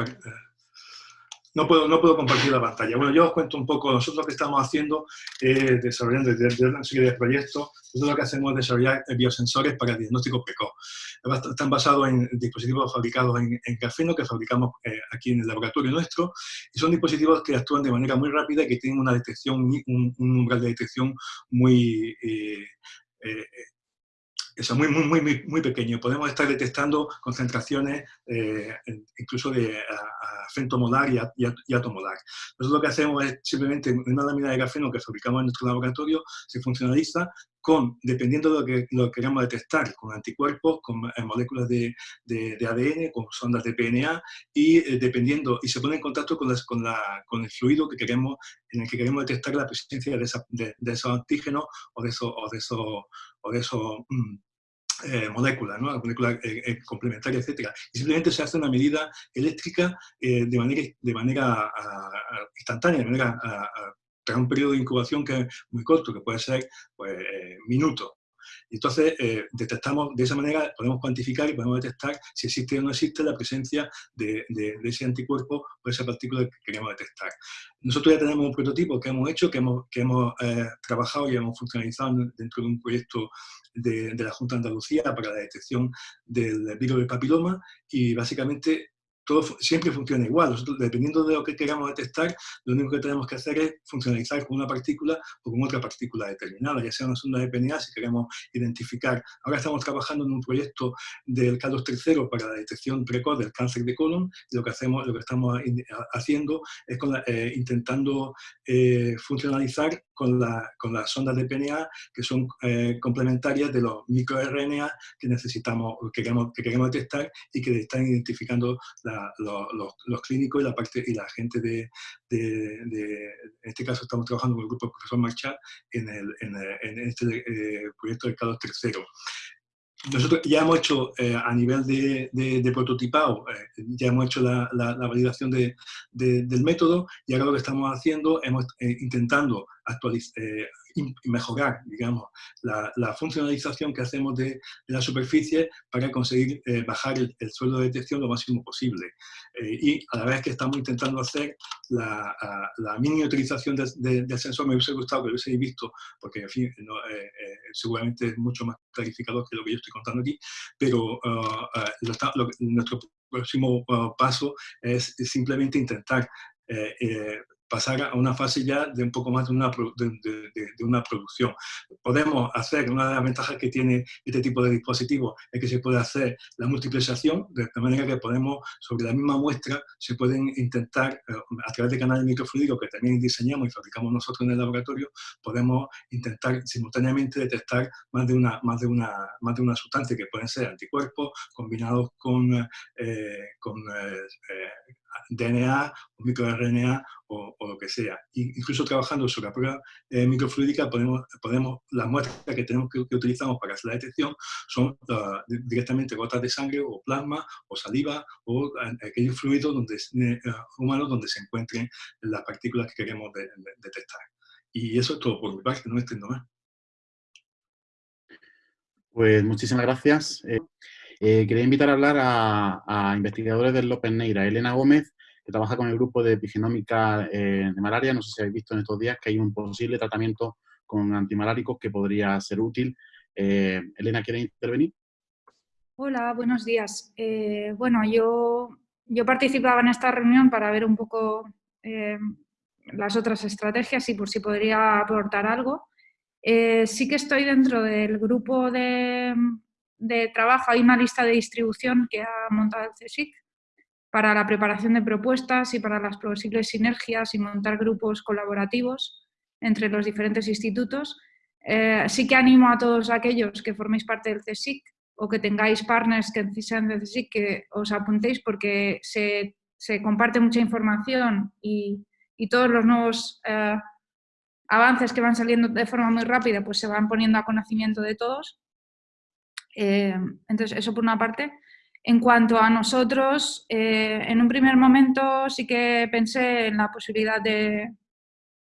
no puedo, no puedo compartir la pantalla. Bueno, yo os cuento un poco, nosotros lo que estamos haciendo es desarrollando desde una serie de proyectos, nosotros lo que hacemos es desarrollar biosensores para diagnóstico precoz. Están basados en dispositivos fabricados en, grafeno que fabricamos eh, aquí en el laboratorio nuestro, y son dispositivos que actúan de manera muy rápida y que tienen una detección, un, umbral de detección muy... Eh, eh, eso muy, muy, muy, muy pequeño. Podemos estar detectando concentraciones eh, incluso de femtomolar y, y, atomolar. Nosotros lo que hacemos es simplemente una lámina de grafeno que fabricamos en nuestro laboratorio, se funcionaliza con, dependiendo de lo que, lo queramos detectar, con anticuerpos, con eh, moléculas de, de, ADN, con sondas de PNA, y eh, dependiendo, y se pone en contacto con, con, la, con, el fluido que queremos, en el que queremos detectar la presencia de, esa, de, esos antígenos o de esos, o de esos, o de esos mm, eh, moléculas, ¿no? moléculas complementarias, etc. Y simplemente se hace una medida eléctrica de manera, de manera instantánea, de manera tras un periodo de incubación que es muy corto, que puede ser pues, eh, minutos. Entonces, eh, detectamos, de esa manera podemos cuantificar y podemos detectar si existe o no existe la presencia de, ese anticuerpo o esa partícula que queremos detectar. Nosotros ya tenemos un prototipo que hemos hecho, que hemos, que hemos eh, trabajado y hemos funcionalizado dentro de un proyecto de, de, la Junta de Andalucía para la detección del virus del papiloma y básicamente todo siempre funciona igual. Nosotros, dependiendo de lo que queramos detectar, lo único que tenemos que hacer es funcionalizar con una partícula o con otra partícula determinada, ya sea una sonda de PNA si queremos identificar. Ahora estamos trabajando en un proyecto del Carlos III para la detección precoz del cáncer de colon y lo que, hacemos, lo que estamos haciendo es eh, intentando eh, funcionalizar con, la, con, las sondas de PNA que son eh, complementarias de los microRNA que necesitamos, que queremos, que queremos detectar y que están identificando los, clínicos y la parte y la gente de, en este caso estamos trabajando con el grupo profesor Marchal en, el, en, este eh, proyecto del Carlos III. Nosotros ya hemos hecho eh, a nivel de, de, prototipado, eh, ya hemos hecho la, la, validación de, del método y ahora lo que estamos haciendo, hemos intentando actualizar, mejorar, digamos, la, funcionalización que hacemos de, la superficie para conseguir eh, bajar el, suelo de detección lo máximo posible. Eh, y a la vez que estamos intentando hacer la, miniaturización del sensor, me hubiese gustado que lo hubiese visto, porque, en fin, eh, seguramente es mucho más clarificador que lo que yo estoy contando aquí, pero ah, nuestro próximo ah, paso es simplemente intentar pasar a una fase ya de un poco más de una, de, una producción. Podemos hacer, una de las ventajas que tiene este tipo de dispositivos es que se puede hacer la multiplicación, de manera que podemos, sobre la misma muestra, se pueden intentar, eh, a través de canales microfluídicos que también diseñamos y fabricamos nosotros en el laboratorio, podemos intentar simultáneamente detectar más de una, más de una, más de una sustancia que pueden ser anticuerpos combinados con, eh, con eh, DNA o microRNA o, lo que sea. Incluso trabajando sobre la prueba eh, microfluídica, podemos, las muestras que, tenemos que, utilizamos para hacer la detección son ah, directamente gotas de sangre o plasma o saliva o aquellos fluidos eh, humanos donde se encuentren las partículas que queremos detectar. Y eso es todo por mi parte, no extiendo más. Pues muchísimas gracias. Eh, eh, quería invitar a hablar a, investigadores del López Neira, Elena Gómez, que trabaja con el grupo de epigenómica eh, de malaria. No sé si habéis visto en estos días que hay un posible tratamiento con antimaláricos que podría ser útil. Eh, Elena, ¿quiere intervenir? Hola, buenos días. bueno, yo, yo participaba en esta reunión para ver un poco las otras estrategias y por si podría aportar algo. sí que estoy dentro del grupo de, de trabajo hay una lista de distribución que ha montado el CSIC para la preparación de propuestas y para las posibles sinergias y montar grupos colaborativos entre los diferentes institutos. Eh, sí que animo a todos aquellos que forméis parte del CSIC o que tengáis partners que sean del CSIC que os apuntéis porque se, comparte mucha información y, todos los nuevos eh, avances que van saliendo de forma muy rápida pues se van poniendo a conocimiento de todos eh, entonces, eso por una parte. En cuanto a nosotros, eh, en un primer momento sí que pensé en la posibilidad de,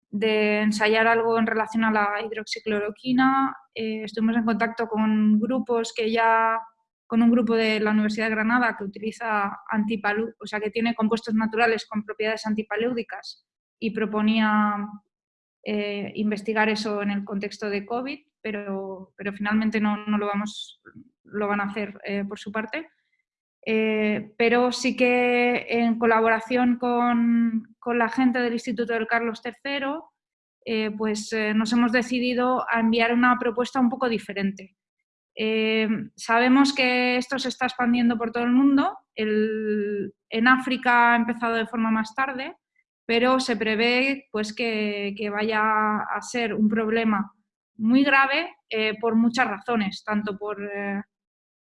ensayar algo en relación a la hidroxicloroquina. Eh, estuvimos en contacto con grupos que ya con un grupo de la Universidad de Granada que utiliza antipalú, o sea, que tiene compuestos naturales con propiedades antipalúdicas y proponía investigar eso en el contexto de COVID, pero, pero finalmente no, no, lo, vamos, lo van a hacer eh, por su parte. Eh, pero sí que en colaboración con, con, la gente del Instituto del Carlos III, pues nos hemos decidido a enviar una propuesta un poco diferente. sabemos que esto se está expandiendo por todo el mundo. El, en África ha empezado de forma más tarde, pero se prevé pues, que, vaya a ser un problema muy grave eh, por muchas razones, tanto por, eh,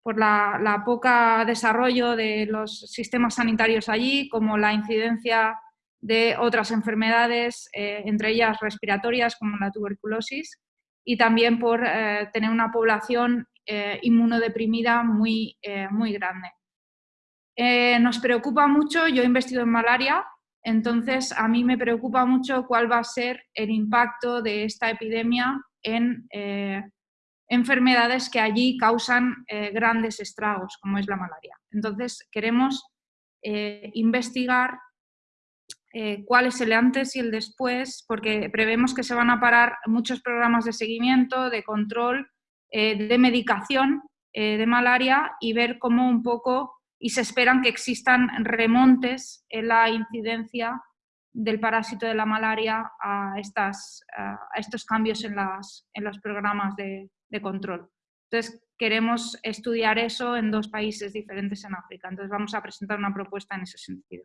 por la, poca desarrollo de los sistemas sanitarios allí, como la incidencia de otras enfermedades, eh, entre ellas respiratorias como la tuberculosis, y también por tener una población inmunodeprimida muy, muy grande. nos preocupa mucho, yo he investido en malaria, entonces, a mí me preocupa mucho cuál va a ser el impacto de esta epidemia en eh, enfermedades que allí causan eh, grandes estragos, como es la malaria. Entonces, queremos eh, investigar cuál es el antes y el después, porque prevemos que se van a parar muchos programas de seguimiento, de control, de medicación de malaria y ver cómo un poco y se esperan que existan remontes en la incidencia del parásito de la malaria a, estas, a estos cambios en, las, en los programas de, control. Entonces, queremos estudiar eso en dos países diferentes en África. Entonces, vamos a presentar una propuesta en ese sentido.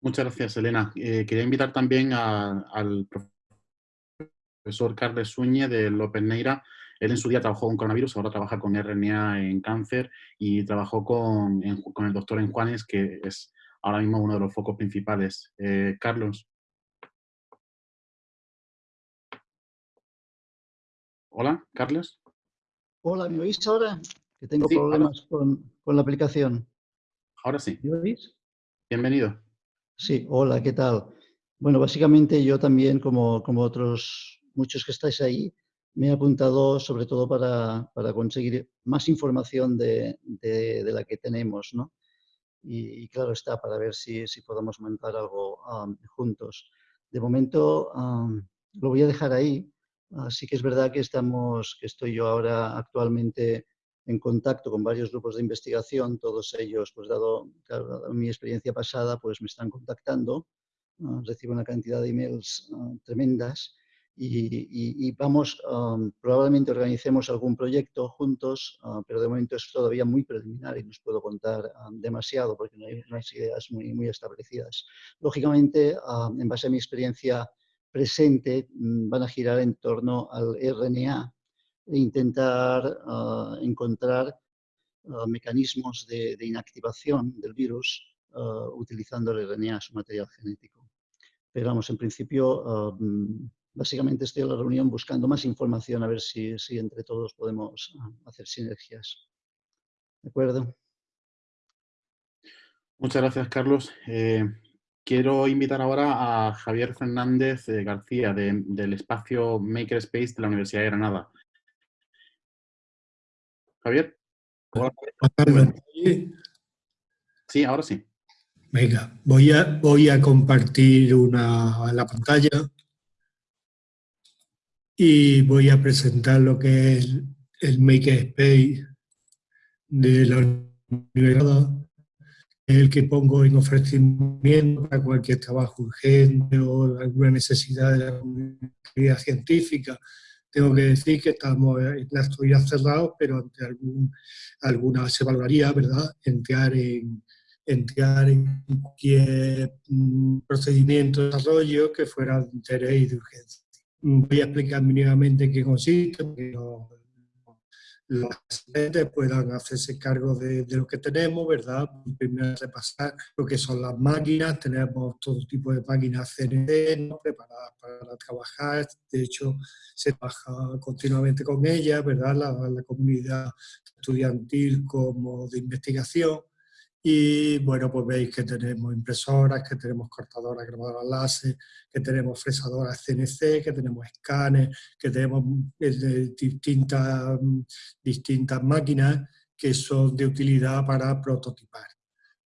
Muchas gracias, Elena. Eh, quería invitar también al profesor Carles Suñe de López Neira él en su día trabajó con coronavirus, ahora trabaja con RNA en cáncer y trabajó con, con el doctor en Juanes, que es ahora mismo uno de los focos principales. Eh, Carlos. Hola, Carlos. Hola, ¿me oís ahora? Que tengo problemas con, con, la aplicación. Ahora sí. ¿Me oís? Bienvenido. Sí, hola, ¿qué tal? Bueno, básicamente yo también, como, como otros muchos que estáis ahí, me he apuntado sobre todo para, para conseguir más información de, de, la que tenemos, ¿no? Y, claro está, para ver si, si podemos montar algo juntos. De momento lo voy a dejar ahí. Así que es verdad que, estamos, que estoy yo ahora actualmente en contacto con varios grupos de investigación, todos ellos, pues dado, mi experiencia pasada, pues me están contactando, recibo una cantidad de emails tremendas y, vamos, probablemente organicemos algún proyecto juntos, ah, pero de momento es todavía muy preliminar y no os puedo contar demasiado porque no hay unas ideas muy, muy establecidas. Lógicamente, en base a mi experiencia presente, mm, van a girar en torno al RNA e intentar ah, encontrar ah, mecanismos de, de, inactivación del virus utilizando el RNA, su material genético. Pero vamos, en principio mm, básicamente estoy en la reunión buscando más información a ver si, si entre todos podemos ah, hacer sinergias. ¿De acuerdo? Muchas gracias, Carlos. Eh, quiero invitar ahora a Javier Fernández eh, García del espacio Makerspace de la Universidad de Granada. Javier. Sí, ahora sí. Venga, voy a, voy a compartir una, la pantalla y voy a presentar lo que es el Makerspace de la universidad, el que pongo en ofrecimiento para cualquier trabajo urgente o alguna necesidad de la comunidad científica. Tengo que decir que estamos en la actualidad cerrados, pero ante algún, alguna se valoraría, ¿verdad?, entrar en, entrar en cualquier mm, procedimiento de desarrollo que fuera de interés y de urgencia. Voy a explicar mínimamente qué consiste, que los asistentes puedan hacerse cargo de, lo que tenemos, ¿verdad? Primero repasar lo que son las máquinas, tenemos todo tipo de máquinas CNC preparadas para trabajar, de hecho se trabaja continuamente con ellas, ¿verdad? La comunidad estudiantil como de investigación Y bueno, pues veis que tenemos impresoras, que tenemos cortadoras grabadoras láser, que tenemos fresadoras CNC, que tenemos escáneres, que tenemos eh, distintas, distintas máquinas que son de utilidad para prototipar.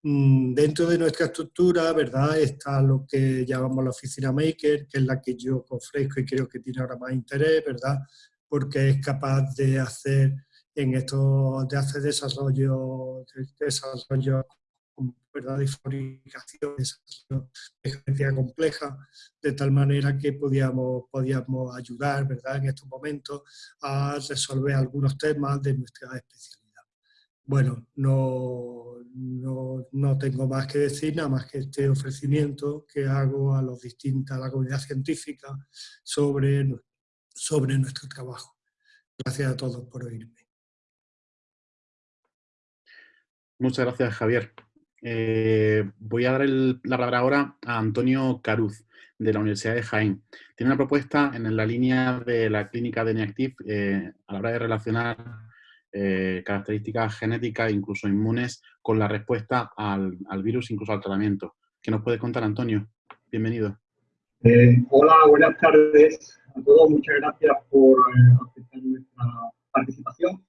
Mm, dentro de nuestra estructura, ¿verdad? Está lo que llamamos la oficina maker, que es la que yo ofrezco y creo que tiene ahora más interés, ¿verdad? Porque es capaz de hacer en esto de hacer desarrollo, de desarrollo ¿verdad? de fabricación, de gerencia compleja, de tal manera que podíamos, podíamos ayudar ¿verdad? en estos momentos a resolver algunos temas de nuestra especialidad. Bueno, no, no, no, tengo más que decir, nada más que este ofrecimiento que hago a, los distintos, a la comunidad científica sobre, sobre nuestro trabajo. Gracias a todos por oírme. Muchas gracias, Javier. Eh, voy a dar la palabra ahora a Antonio Caruz, de la Universidad de Jaén. Tiene una propuesta en la línea de la clínica de Neactiv eh, a la hora de relacionar eh, características genéticas, incluso inmunes, con la respuesta al, virus, incluso al tratamiento. ¿Qué nos puede contar, Antonio? Bienvenido. hola, buenas tardes a todos. Muchas gracias por aceptar nuestra participación.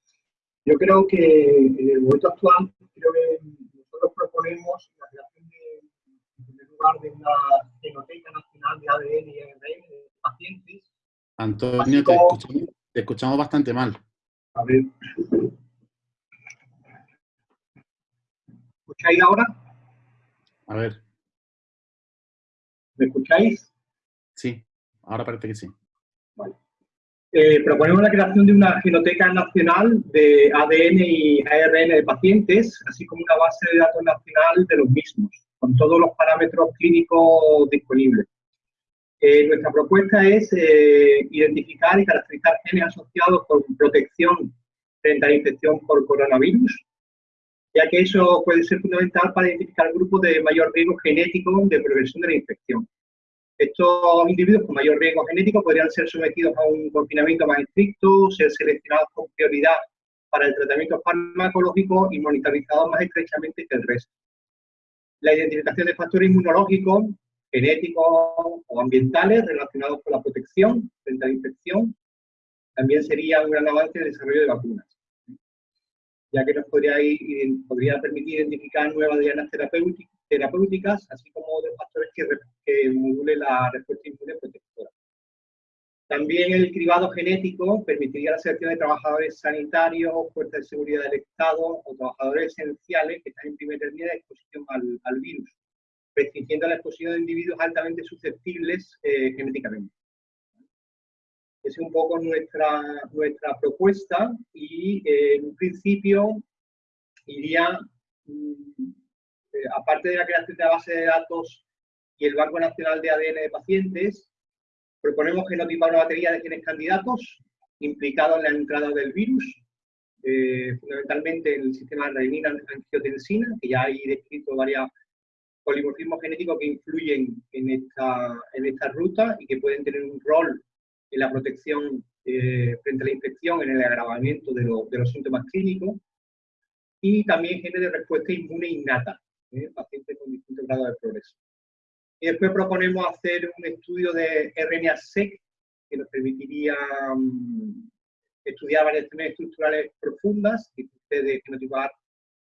Yo creo que en el momento actual creo que nosotros proponemos la creación de, en primer lugar, de una genoteca nacional de ADN y ARN de pacientes. Antonio, te, escuchamos, te escuchamos bastante mal. A ver. ¿Escucháis ahora? A ver. ¿Me escucháis? Sí, ahora parece que sí. Eh, proponemos la creación de una genoteca nacional de ADN y ARN de pacientes, así como una base de datos nacional de los mismos, con todos los parámetros clínicos disponibles. Eh, nuestra propuesta es eh, identificar y caracterizar genes asociados con protección frente a la infección por coronavirus, ya que eso puede ser fundamental para identificar grupos de mayor riesgo genético de progresión de la infección. Estos individuos con mayor riesgo genético podrían ser sometidos a un confinamiento más estricto, ser seleccionados con prioridad para el tratamiento farmacológico y monitorizados más estrechamente que el resto. La identificación de factores inmunológicos, genéticos o ambientales relacionados con la protección frente a la infección también sería un gran avance en el desarrollo de vacunas ya que nos podría, podría permitir identificar nuevas dianas terapéuticas, así como otros factores que, que modulen la respuesta inmune protectora. También el cribado genético permitiría la selección de trabajadores sanitarios, fuerzas de seguridad del Estado o trabajadores esenciales que están en primera línea de exposición al, virus, restringiendo la exposición de individuos altamente susceptibles eh, genéticamente es un poco nuestra, nuestra propuesta y eh, en un principio iría, mm, aparte de la creación de la base de datos y el Banco Nacional de ADN de Pacientes, proponemos genotipar una batería de genes candidatos implicados en la entrada del virus, eh, fundamentalmente en el sistema de renina-angiotensina, que ya hay descrito varios polimorfismos genéticos que influyen en esta, en ruta y que pueden tener un rol en la protección eh, frente a la infección, en el agravamiento de, los síntomas clínicos y también genes de respuesta inmune innata, ¿eh? pacientes con distintos grados de progreso. Y después proponemos hacer un estudio de RNA-seq que nos permitiría mm, estudiar variaciones estructurales profundas y de genotipar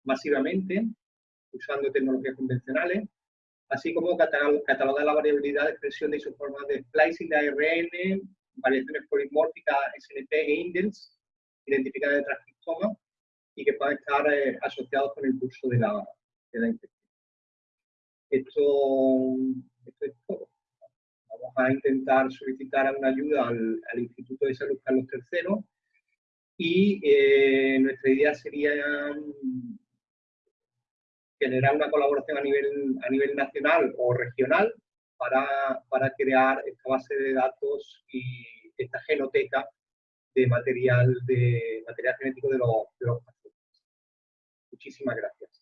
masivamente usando tecnologías convencionales así como catalogar la variabilidad de expresión de isoformas de splicing de ARN, variaciones polimórficas SNP e INDELS, identificadas de transcriptoma, y que puedan estar eh, asociados con el curso de la, Esto, esto, es todo. Vamos a intentar solicitar una ayuda al, Instituto de Salud Carlos III y eh, nuestra idea sería generar una colaboración a nivel, a nivel nacional o regional para, para crear esta base de datos y esta genoteca de material, de material genético de los, de los pacientes. Muchísimas gracias.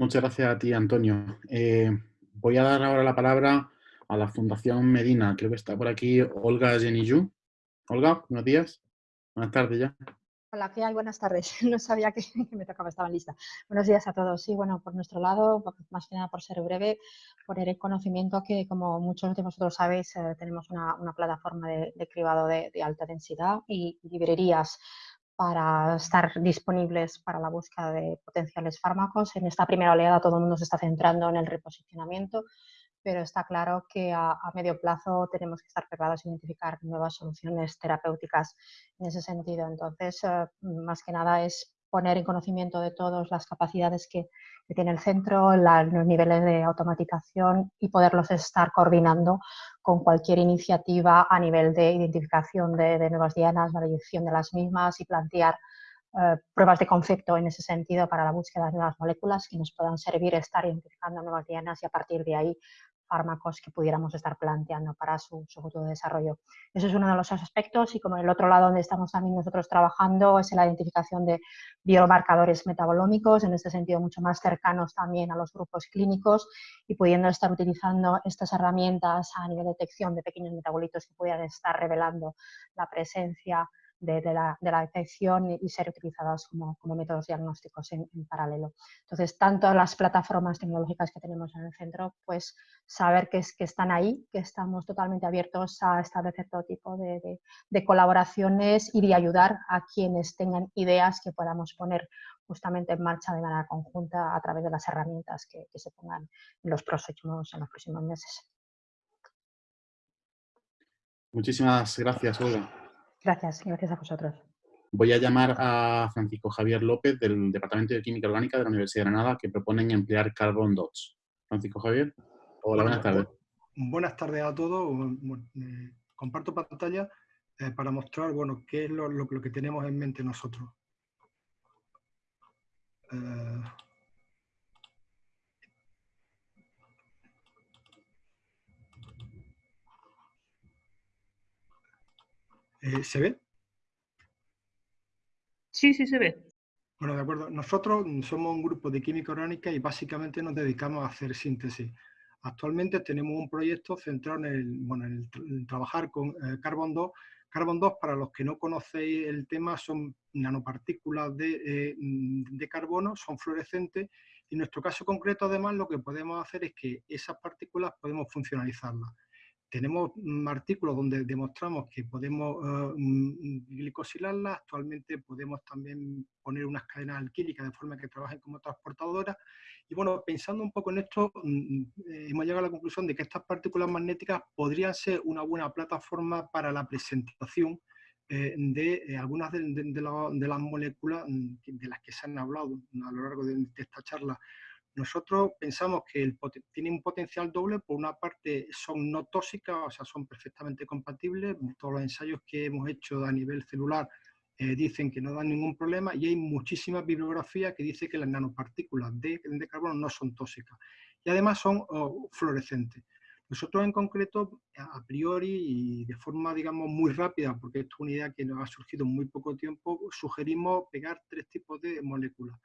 Muchas gracias a ti, Antonio. Eh, voy a dar ahora la palabra a la Fundación Medina. Creo que está por aquí Olga Genillú. Olga, buenos días. Buenas tardes ya. Hola, ¿qué hay? Buenas tardes. No sabía que, me tocaba, estaba lista. Buenos días a todos. Sí, bueno, por nuestro lado, más que nada por ser breve, poner en conocimiento que, como muchos de vosotros sabéis, eh, tenemos una, plataforma de, cribado de, alta densidad y librerías para estar disponibles para la búsqueda de potenciales fármacos. En esta primera oleada todo el mundo se está centrando en el reposicionamiento, pero está claro que a, medio plazo tenemos que estar preparados a identificar nuevas soluciones terapéuticas en ese sentido. Entonces, eh, más que nada es poner en conocimiento de todos las capacidades que, tiene el centro, los niveles de automatización y poderlos estar coordinando con cualquier iniciativa a nivel de identificación de, nuevas dianas, validación de las mismas y plantear eh, pruebas de concepto en ese sentido para la búsqueda de nuevas moléculas que nos puedan servir estar identificando nuevas dianas y a partir de ahí fármacos que pudiéramos estar planteando para su, futuro desarrollo. Ese es uno de los aspectos y como el otro lado donde estamos también nosotros trabajando es en la identificación de biomarcadores metabolómicos, en este sentido mucho más cercanos también a los grupos clínicos y pudiendo estar utilizando estas herramientas a nivel de detección de pequeños metabolitos que pudieran estar revelando la presencia de, la, detección y ser utilizadas como, métodos diagnósticos en, paralelo. Entonces, tanto las plataformas tecnológicas que tenemos en el centro, pues saber que, es, que están ahí, que estamos totalmente abiertos a establecer todo tipo de, colaboraciones y de ayudar a quienes tengan ideas que podamos poner justamente en marcha de manera conjunta a través de las herramientas que, se pongan en los próximos, en los próximos meses. Muchísimas gracias. Gracias, gracias a vosotros. Voy a llamar a Francisco Javier López del Departamento de Química Orgánica de la Universidad de Granada que proponen emplear carbon dots. Francisco Javier. Hola, buenas tardes. Buenas tardes a todos. Eh, comparto pantalla eh, para mostrar bueno, qué es lo, que tenemos en mente nosotros. Eh, Eh, ¿Se ve? Sí, sí se ve. Bueno, de acuerdo. Nosotros somos un grupo de química orgánica y básicamente nos dedicamos a hacer síntesis. Actualmente tenemos un proyecto centrado en, el, bueno, en, trabajar con eh, Carbon 2. Carbon 2, para los que no conocéis el tema, son nanopartículas de, eh, de carbono, son fluorescentes y en nuestro caso concreto, además, lo que podemos hacer es que esas partículas podemos funcionalizarlas tenemos artículos donde demostramos que podemos uh, glicosilarlas, actualmente podemos también poner unas cadenas alquílicas de forma que trabajen como transportadoras. Y bueno, pensando un poco en esto, mm, eh, hemos llegado a la conclusión de que estas partículas magnéticas podrían ser una buena plataforma para la presentación eh, de eh, algunas de, las moléculas mm, de las que se han hablado a lo largo de esta charla nosotros pensamos que el, tiene un potencial doble, por una parte son no tóxicas, o sea, son perfectamente compatibles, todos los ensayos que hemos hecho a nivel celular eh, dicen que no dan ningún problema y hay muchísima bibliografía que dice que las nanopartículas de, de carbono no son tóxicas y además son oh, fluorescentes. Nosotros en concreto, a priori y de forma, digamos, muy rápida, porque esto es una idea que nos ha surgido en muy poco tiempo, sugerimos pegar tres tipos de moléculas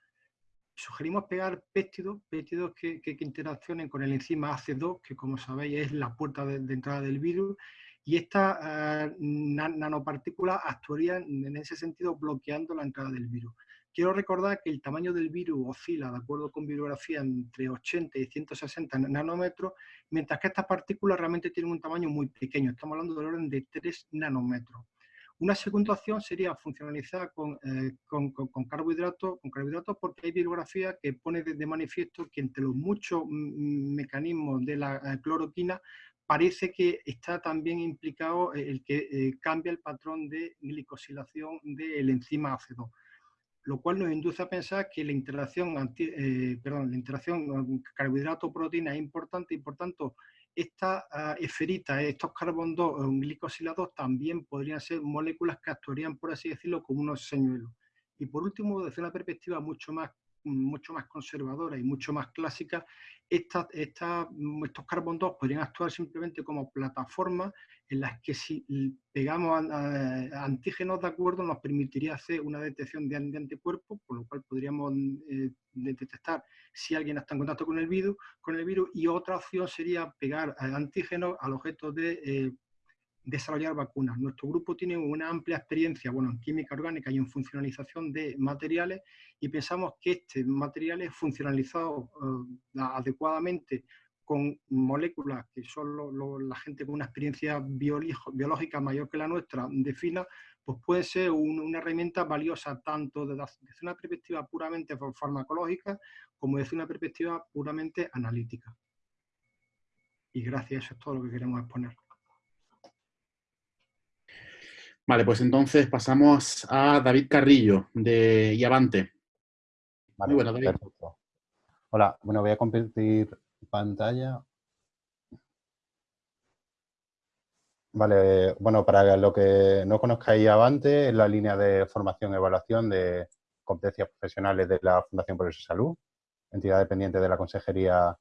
sugerimos pegar péptidos, péptidos que, interaccionen con el enzima AC2, que como sabéis es la puerta de, entrada del virus, y estas eh, nanopartículas actuarían en ese sentido bloqueando la entrada del virus. Quiero recordar que el tamaño del virus oscila, de acuerdo con bibliografía, entre 80 y 160 nanómetros, mientras que estas partículas realmente tienen un tamaño muy pequeño, estamos hablando del orden de 3 nanómetros. Una segunda opción sería funcionalizar con, eh, carbohidratos, con carbohidratos porque hay bibliografía que pone de, manifiesto que entre los muchos mecanismos de la eh, cloroquina parece que está también implicado el que eh, cambia el patrón de glicosilación del enzima AC2 lo cual nos induce a pensar que la interacción, perdón, la interacción carbohidrato-proteína es importante y por tanto esta uh, esferita, estos carbon 2 glicosilados también podrían ser moléculas que actuarían, por así decirlo, como unos señuelos. Y por último, desde una perspectiva mucho más mucho más conservadora y mucho más clásica, esta, estos carbon 2 podrían actuar simplemente como plataformas en las que si pegamos antígenos de acuerdo nos permitiría hacer una detección de, anticuerpos, por lo cual podríamos eh, detectar si alguien está en contacto con el virus, con el virus y otra opción sería pegar antígenos al objeto de eh, desarrollar vacunas. Nuestro grupo tiene una amplia experiencia bueno, en química orgánica y en funcionalización de materiales y pensamos que este materiales funcionalizados eh, adecuadamente con moléculas que solo la gente con una experiencia biológica mayor que la nuestra defina, pues puede ser una herramienta valiosa tanto desde, una perspectiva puramente farmacológica como desde una perspectiva puramente analítica. Y gracias, eso es todo lo que queremos exponer. Vale, pues entonces pasamos a David Carrillo, de Iavante. Muy bueno, David. Hola, bueno, voy a compartir pantalla. Vale, bueno, para lo que no conozcáis Avante, es la línea de formación y evaluación de competencias profesionales de la Fundación Progreso Salud, entidad dependiente de la Consejería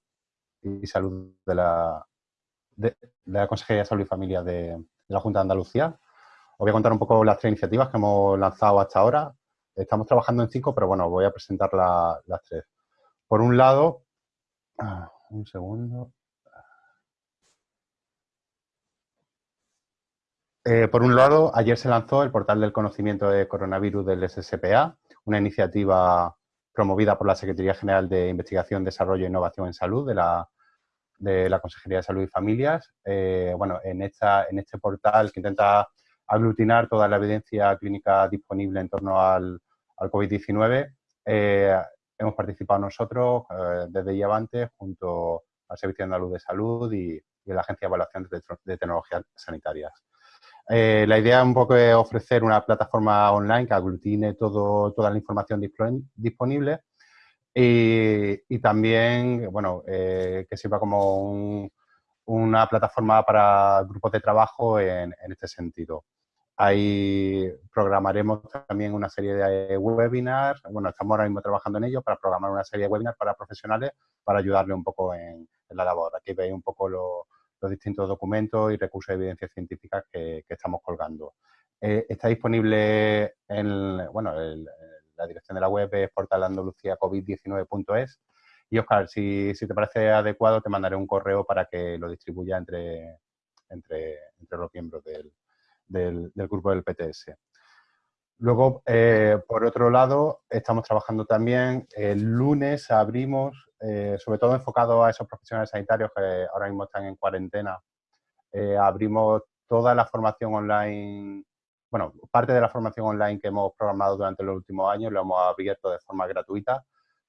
y Salud de la, de, la Consejería de Salud y Familia de, de la Junta de Andalucía. Os voy a contar un poco las tres iniciativas que hemos lanzado hasta ahora. Estamos trabajando en cinco, pero bueno, voy a presentar las tres. Por un lado, ah, un segundo. Eh, por un lado, ayer se lanzó el portal del conocimiento de coronavirus del SSPA, una iniciativa promovida por la Secretaría General de Investigación, Desarrollo e Innovación en Salud de la, de la Consejería de Salud y Familias. Eh, bueno, en, esta, en este portal que intenta aglutinar toda la evidencia clínica disponible en torno al, COVID-19. Eh, hemos participado nosotros eh, desde Iavante junto al Servicio Andaluz de Salud y, la Agencia de Evaluación de, Tecnologías Sanitarias. Eh, la idea un poco es ofrecer una plataforma online que aglutine toda la información disponible y, también, bueno, que sirva como una plataforma para grupos de trabajo en este sentido. Ahí programaremos también una serie de webinars, bueno, estamos ahora mismo trabajando en ello para programar una serie de webinars para profesionales para ayudarle un poco en, la labor. Aquí veis un poco los distintos documentos y recursos de evidencia científica que, estamos colgando. Eh, está disponible en, bueno, la dirección de la web es portalandaluciacovid19.es y Oscar, si, te parece adecuado, te mandaré un correo para que lo distribuya entre, entre, entre los miembros del, del, grupo del PTS. Luego, eh, por otro lado, estamos trabajando también, el lunes abrimos, eh, sobre todo enfocado a esos profesionales sanitarios que ahora mismo están en cuarentena, eh, abrimos toda la formación online, bueno, parte de la formación online que hemos programado durante los últimos años, lo hemos abierto de forma gratuita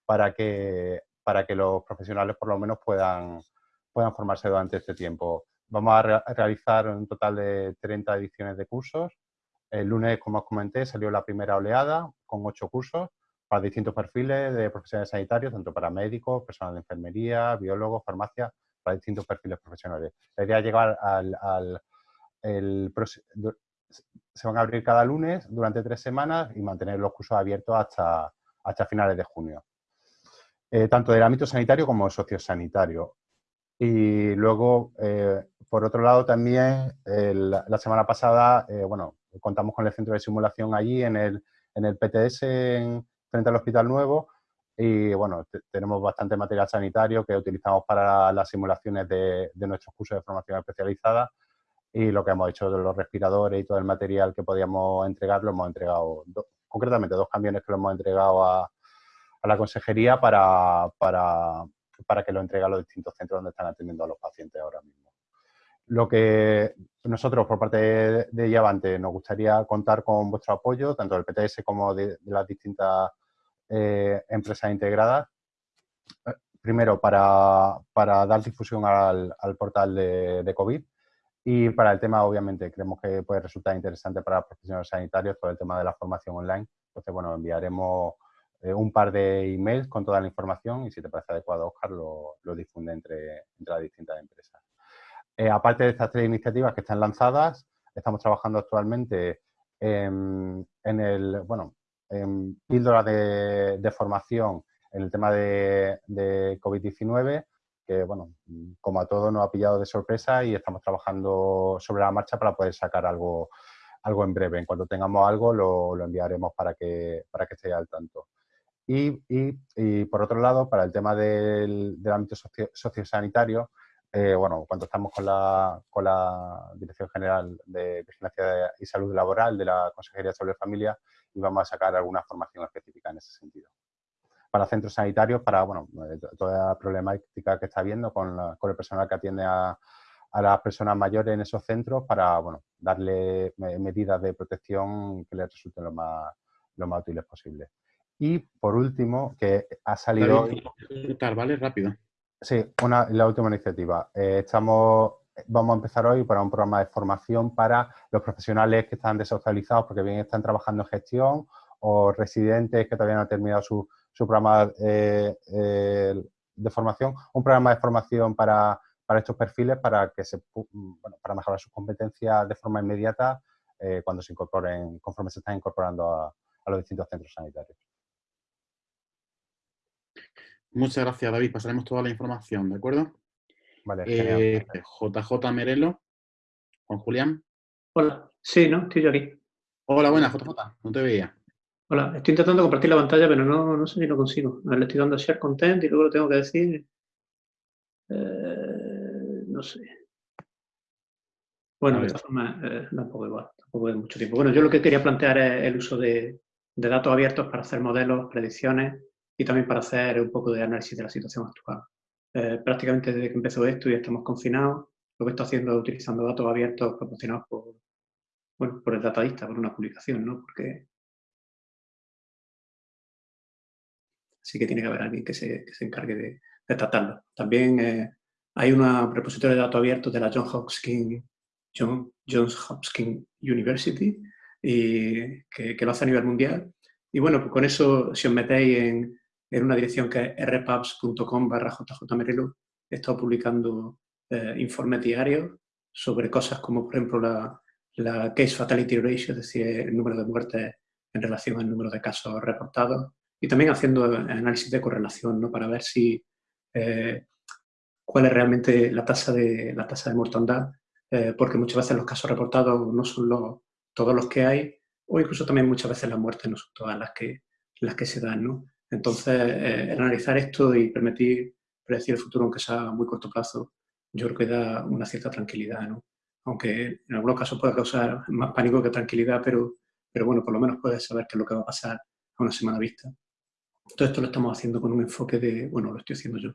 para que, para que los profesionales por lo menos puedan, puedan formarse durante este tiempo. Vamos a, realizar un total de 30 ediciones de cursos. El lunes, como os comenté, salió la primera oleada con ocho cursos para distintos perfiles de profesionales sanitarios, tanto para médicos, personal de enfermería, biólogos, farmacia, para distintos perfiles profesionales. La idea es llegar al, se van a abrir cada lunes durante tres semanas y mantener los cursos abiertos hasta, hasta finales de junio. Eh, tanto del ámbito sanitario como sociosanitario. Y luego, eh, por otro lado, también la semana pasada, eh, bueno, contamos con el centro de simulación allí en el, en el PTS frente al Hospital Nuevo y bueno, tenemos bastante material sanitario que utilizamos para las simulaciones de, de, nuestros cursos de formación especializada y lo que hemos hecho de los respiradores y todo el material que podíamos entregar lo hemos entregado, concretamente dos camiones que lo hemos entregado a, a la consejería para, para, para que lo entregue a los distintos centros donde están atendiendo a los pacientes ahora mismo. Lo que nosotros, por parte de, de Yavante, nos gustaría contar con vuestro apoyo, tanto del PTS como de, las distintas eh, empresas integradas. Primero, para, dar difusión al, portal de, COVID y para el tema, obviamente, creemos que puede resultar interesante para los profesionales sanitarios todo el tema de la formación online. Entonces, bueno, enviaremos eh, un par de emails con toda la información y si te parece adecuado, Oscar, lo, difunde entre, las distintas empresas. Eh, aparte de estas tres iniciativas que están lanzadas, estamos trabajando actualmente en, el, bueno, en píldoras de, formación en el tema de, COVID-19, que, bueno, como a todos nos ha pillado de sorpresa y estamos trabajando sobre la marcha para poder sacar algo, algo en breve. En cuanto tengamos algo, lo, enviaremos para que, para que esté al tanto. Y, por otro lado, para el tema del, ámbito sociosanitario, eh, bueno, contactamos con la, con la Dirección General de Vigilancia y Salud Laboral de la Consejería de Salud y Familia y vamos a sacar alguna formación específica en ese sentido. Para centros sanitarios, para bueno, eh, toda la problemática que está habiendo con, con el personal que atiende a, a las personas mayores en esos centros para bueno, darle medidas de protección que les resulten lo más, lo más útiles posible. Y por último, que ha salido... ¿vale? Rápido. Sí, una, la última iniciativa. Eh, estamos, vamos a empezar hoy para un programa de formación para los profesionales que están desocializados porque bien están trabajando en gestión o residentes que todavía no han terminado su, su programa eh, eh, de formación. Un programa de formación para, para estos perfiles para, que se, bueno, para mejorar sus competencias de forma inmediata cuando se incorporen, conforme se están incorporando a, a los distintos centros sanitarios. Muchas gracias, David. Pasaremos toda la información, ¿de acuerdo? Vale, eh, JJ Merelo, Juan Julián. Hola, sí, ¿no? Estoy yo aquí. Hola, buenas, JJ, no te veía. Hola, estoy intentando compartir la pantalla, pero no, no sé si lo consigo. Le estoy dando share content y luego lo tengo que decir. Eh, no sé. Bueno, de esta forma eh, tampoco igual, tampoco de mucho tiempo. Bueno, yo lo que quería plantear es el uso de, de datos abiertos para hacer modelos, predicciones y también para hacer un poco de análisis de la situación actual. Eh, prácticamente desde que empezó esto y estamos confinados, lo que estoy haciendo es utilizando datos abiertos proporcionados por, bueno, por el datadista, por una publicación, ¿no? Porque sí que tiene que haber alguien que se, que se encargue de, de, tratarlo. También eh, hay un repositorio de datos abiertos de la John Hopkins, John, Johns Hopkins University y que, que, lo hace a nivel mundial. Y bueno, pues con eso, si os metéis en, en una dirección que es rpubs.com barra jjmerelo, he estado publicando eh, informes diarios sobre cosas como, por ejemplo, la, la, case fatality ratio, es decir, el número de muertes en relación al número de casos reportados, y también haciendo análisis de correlación, ¿no? Para ver si eh, cuál es realmente la tasa de, la tasa de mortandad, eh, porque muchas veces los casos reportados no son los, todos los que hay, o incluso también muchas veces las muertes no son todas las que, las que se dan, ¿no? Entonces, eh, analizar esto y permitir predecir el futuro, aunque sea a muy corto plazo, yo creo que da una cierta tranquilidad, ¿no? Aunque en algunos casos puede causar más pánico que tranquilidad, pero, pero bueno, por lo menos puedes saber qué es lo que va a pasar a una semana vista. Todo esto lo estamos haciendo con un enfoque de, bueno, lo estoy haciendo yo,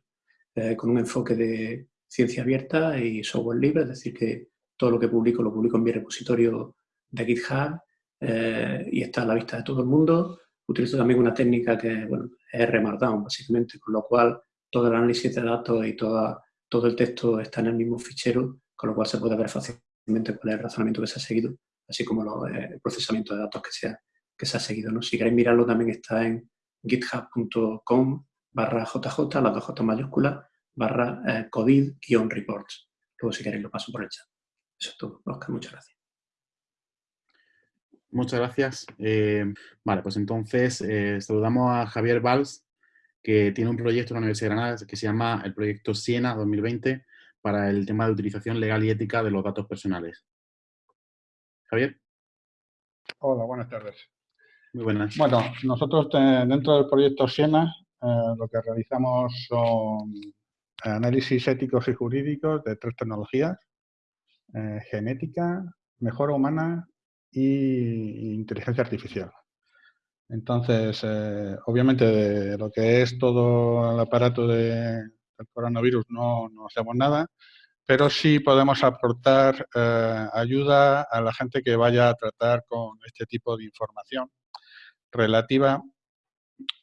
eh, con un enfoque de ciencia abierta y software libre, es decir, que todo lo que publico lo publico en mi repositorio de GitHub eh, y está a la vista de todo el mundo utilizo también una técnica que es R-Markdown, básicamente, con lo cual todo el análisis de datos y toda, todo el texto está en el mismo fichero, con lo cual se puede ver fácilmente cuál es el razonamiento que se ha seguido, así como eh, el procesamiento de datos que se ha, que se ha seguido. ¿no? Si queréis mirarlo, también está en github.com barra jj, las dos j mayúsculas, barra eh, covid-reports. Luego, si queréis, lo paso por el chat. Eso es todo, Oscar, muchas gracias. Muchas gracias. Eh, vale, pues entonces eh, saludamos a Javier Valls, que tiene un proyecto en la Universidad de Granada que se llama el proyecto Siena 2020 para el tema de utilización legal y ética de los datos personales. Javier. Hola, buenas tardes. Muy buenas. Bueno, nosotros eh, dentro del proyecto Siena lo que realizamos son análisis éticos y jurídicos de tres tecnologías, genética, mejora humana y inteligencia artificial. Entonces, eh, obviamente, de lo que es todo el aparato de, del coronavirus no, no, hacemos nada, pero sí podemos aportar eh, ayuda a la gente que vaya a tratar con este tipo de información relativa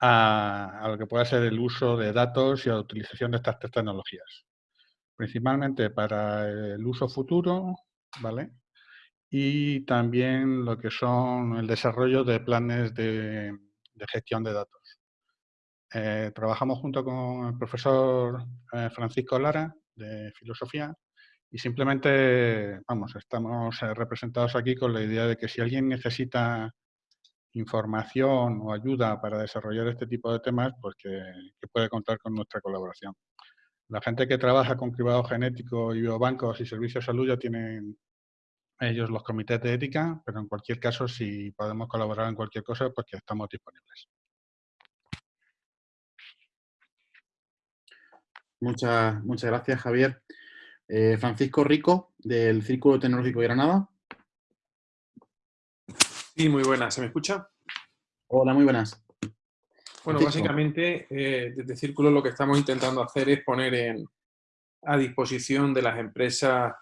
a, a lo que pueda ser el uso de datos y la utilización de estas tecnologías. Principalmente para el uso futuro, ¿vale? Y también lo que son el desarrollo de planes de, gestión de datos. Eh, trabajamos junto con el profesor eh, Francisco Lara, de Filosofía, y simplemente, vamos, estamos eh, representados aquí con la idea de que si alguien necesita información o ayuda para desarrollar este tipo de temas, pues que, que puede contar con nuestra colaboración. La gente que trabaja con cribado genético y biobancos y servicios de salud ya tienen ellos los comités de ética, pero en cualquier caso, si podemos colaborar en cualquier cosa, pues que estamos disponibles. Muchas, muchas gracias, Javier. Eh, Francisco Rico, del Círculo Tecnológico de Granada. Sí, muy buenas. ¿Se me escucha? Hola, muy buenas. Bueno, básicamente, eh, desde Círculo lo que estamos intentando hacer es poner en, a disposición de las empresas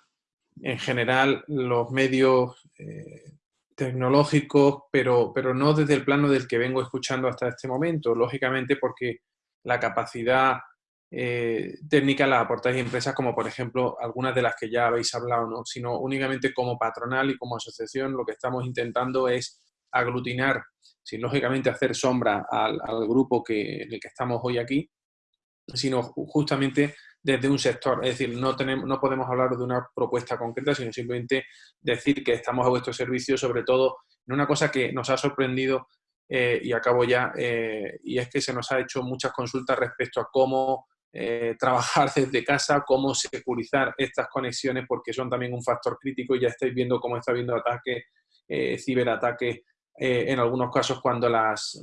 en general los medios eh, tecnológicos, pero, pero no desde el plano del que vengo escuchando hasta este momento, lógicamente porque la capacidad eh, técnica la aportáis empresas como por ejemplo algunas de las que ya habéis hablado, ¿no? sino únicamente como patronal y como asociación lo que estamos intentando es aglutinar, sin lógicamente hacer sombra al, grupo que, en el que estamos hoy aquí, sino justamente desde un sector. Es decir, no, tenemos, no podemos hablar de una propuesta concreta, sino simplemente decir que estamos a vuestro servicio, sobre todo en una cosa que nos ha sorprendido eh, y acabo ya, eh, y es que se nos ha hecho muchas consultas respecto a cómo eh, trabajar desde casa, cómo securizar estas conexiones, porque son también un factor crítico y ya estáis viendo cómo está habiendo ataques, ciberataques, en algunos casos cuando las,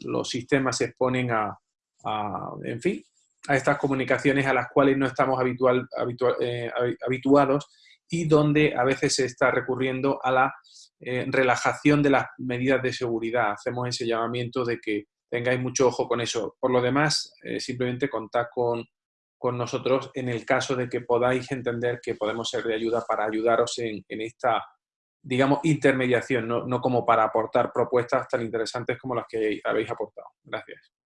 los sistemas se exponen a, en fin, a estas comunicaciones a las cuales no estamos habitual, eh, habituados y donde a veces se está recurriendo a la eh, relajación de las medidas de seguridad. Hacemos ese llamamiento de que tengáis mucho ojo con eso. Por lo demás, eh, simplemente contad con, con, nosotros en el caso de que podáis entender que podemos ser de ayuda para ayudaros en, en esta, digamos, intermediación, no, no como para aportar propuestas tan interesantes como las que habéis aportado. Gracias.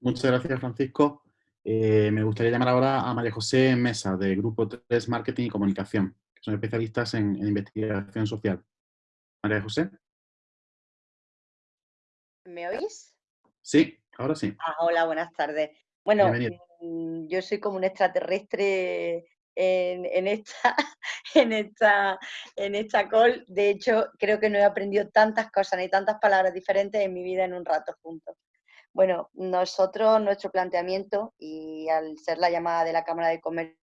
Muchas gracias, Francisco. Eh, me gustaría llamar ahora a María José Mesa, de Grupo 3 Marketing y Comunicación, que son especialistas en, investigación social. María José. ¿Me oís? Sí, ahora sí. Ah, hola, buenas tardes. Bueno, mm, yo soy como un extraterrestre en, esta, en, esta, en esta call. De hecho, creo que no he aprendido tantas cosas ni tantas palabras diferentes en mi vida en un rato juntos. Bueno, nosotros, nuestro planteamiento, y al ser la llamada de la Cámara de Comercio,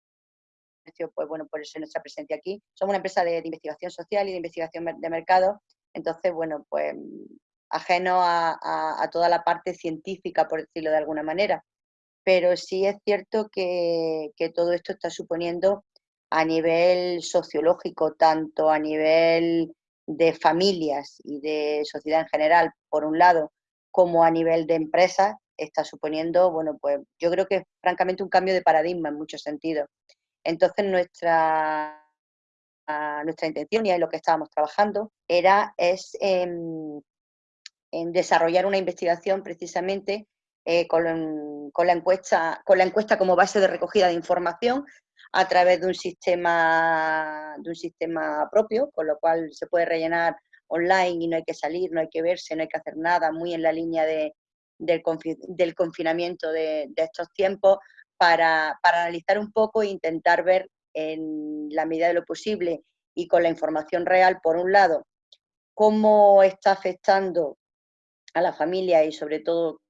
pues bueno, por eso nuestra presencia aquí, somos una empresa de, investigación social y de investigación de mercado, entonces, bueno, pues ajeno a, toda la parte científica, por decirlo de alguna manera. Pero sí es cierto que, que todo esto está suponiendo a nivel sociológico, tanto a nivel de familias y de sociedad en general, por un lado, como a nivel de empresa está suponiendo, bueno, pues yo creo que es francamente un cambio de paradigma en muchos sentidos. Entonces nuestra, nuestra intención y en lo que estábamos trabajando era es en, desarrollar una investigación precisamente eh, con, con, la encuesta, con la encuesta como base de recogida de información a través de un sistema de un sistema propio, con lo cual se puede rellenar online y no hay que salir, no hay que verse, no hay que hacer nada, muy en la línea de, del, confinamiento de, estos tiempos, para, analizar un poco e intentar ver en la medida de lo posible y con la información real, por un lado, cómo está afectando a la familia y sobre todo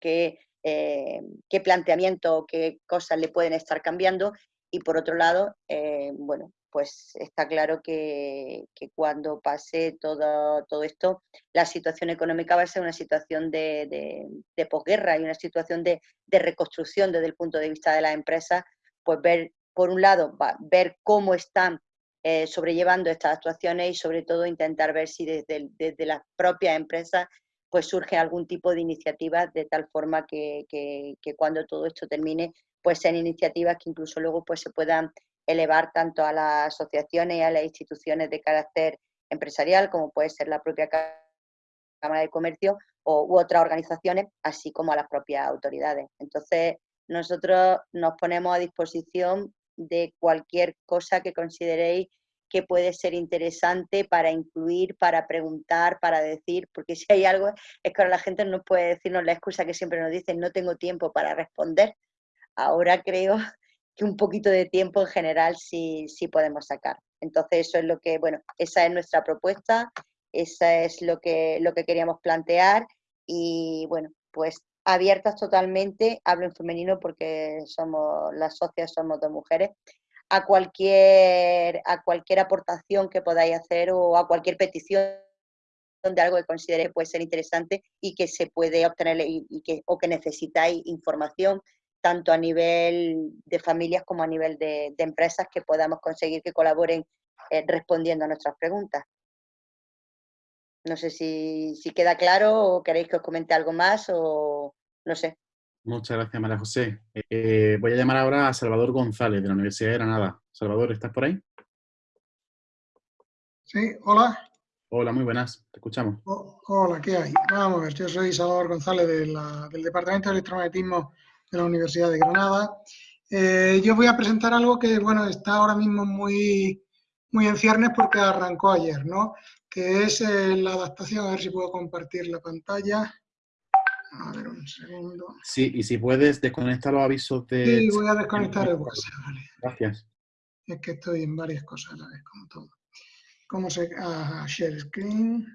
qué, eh, qué planteamiento, qué cosas le pueden estar cambiando y por otro lado, eh, bueno, pues está claro que, cuando pase todo, todo, esto, la situación económica va a ser una situación de, posguerra y una situación de, reconstrucción desde el punto de vista de las empresas, pues ver, por un lado, ver cómo están eh, sobrellevando estas actuaciones y sobre todo intentar ver si desde, desde las propias empresas pues surge algún tipo de iniciativa de tal forma que, que, cuando todo esto termine, pues sean iniciativas que incluso luego pues se puedan elevar tanto a las asociaciones y a las instituciones de carácter empresarial, como puede ser la propia Cámara de Comercio o, u otras organizaciones, así como a las propias autoridades. Entonces, nosotros nos ponemos a disposición de cualquier cosa que consideréis que puede ser interesante para incluir, para preguntar, para decir, porque si hay algo, es que ahora la gente nos puede decirnos la excusa que siempre nos dicen, no tengo tiempo para responder. Ahora creo que un poquito de tiempo en general sí, sí podemos sacar. Entonces eso es lo que, bueno, esa es nuestra propuesta, esa es lo que, lo que queríamos plantear y bueno, pues abiertas totalmente, hablo en femenino porque somos las socias, somos dos mujeres, a cualquier, a cualquier aportación que podáis hacer o a cualquier petición de algo que considere puede ser interesante y que se puede obtener y, que, o que necesitáis información tanto a nivel de familias como a nivel de, empresas que podamos conseguir que colaboren eh, respondiendo a nuestras preguntas. No sé si, queda claro o queréis que os comente algo más o no sé. Muchas gracias, María José. Eh, voy a llamar ahora a Salvador González, de la Universidad de Granada. Salvador, ¿estás por ahí? Sí, hola. Hola, muy buenas, te escuchamos. hola, ¿qué hay? Vamos a ver, yo soy Salvador González del Departamento de Electromagnetismo de la Universidad de Granada. Eh, yo voy a presentar algo que, bueno, está ahora mismo muy, muy en ciernes porque arrancó ayer, ¿no? Que es eh, la adaptación, a ver si puedo compartir la pantalla. A ver, un segundo. Sí, y si puedes desconectar los avisos de... Sí, voy a desconectar el WhatsApp, vale. Gracias. Es que estoy en varias cosas vez, como todo. ¿Cómo se...? Ah, share screen.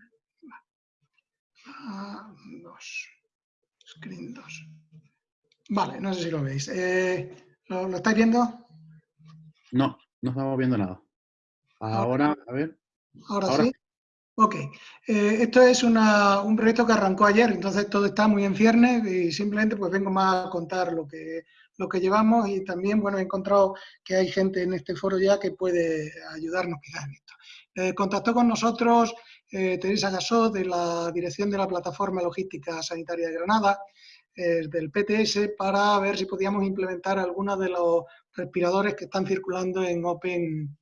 Ah, dos. Screen 2. Vale, no sé si lo veis. Eh, ¿lo, estáis viendo? No, no estamos viendo nada. Ahora, a ver. Ahora, sí. Ok. Eh, esto es un proyecto que arrancó ayer, entonces todo está muy en ciernes y simplemente pues vengo más a contar lo que, lo que llevamos y también, bueno, he encontrado que hay gente en este foro ya que puede ayudarnos quizás en esto. Eh, contactó con nosotros eh, Teresa Gasó de la Dirección de la Plataforma Logística Sanitaria de Granada, eh, del PTS, para ver si podíamos implementar algunos de los respiradores que están circulando en Open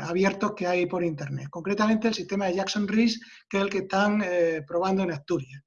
abiertos que hay por Internet. Concretamente el sistema de Jackson Rees, que es el que están probando en Asturias.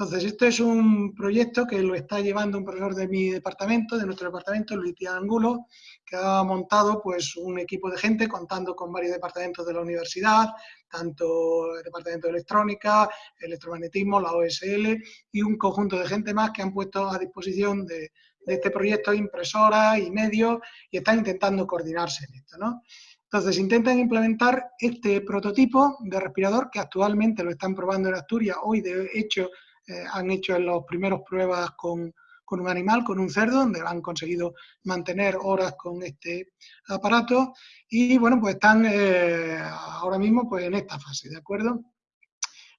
Entonces, esto es un proyecto que lo está llevando un profesor de mi departamento, de nuestro departamento, Luis Angulo, que ha montado pues, un equipo de gente contando con varios departamentos de la universidad, tanto el departamento de electrónica, electromagnetismo, la OSL y un conjunto de gente más que han puesto a disposición de, este proyecto impresoras y medios y están intentando coordinarse en esto. ¿no? Entonces, intentan implementar este prototipo de respirador que actualmente lo están probando en Asturias. Hoy, de hecho, eh, han hecho en los primeros pruebas con, un animal, con un cerdo, donde han conseguido mantener horas con este aparato y bueno, pues están eh, ahora mismo pues en esta fase, ¿de acuerdo?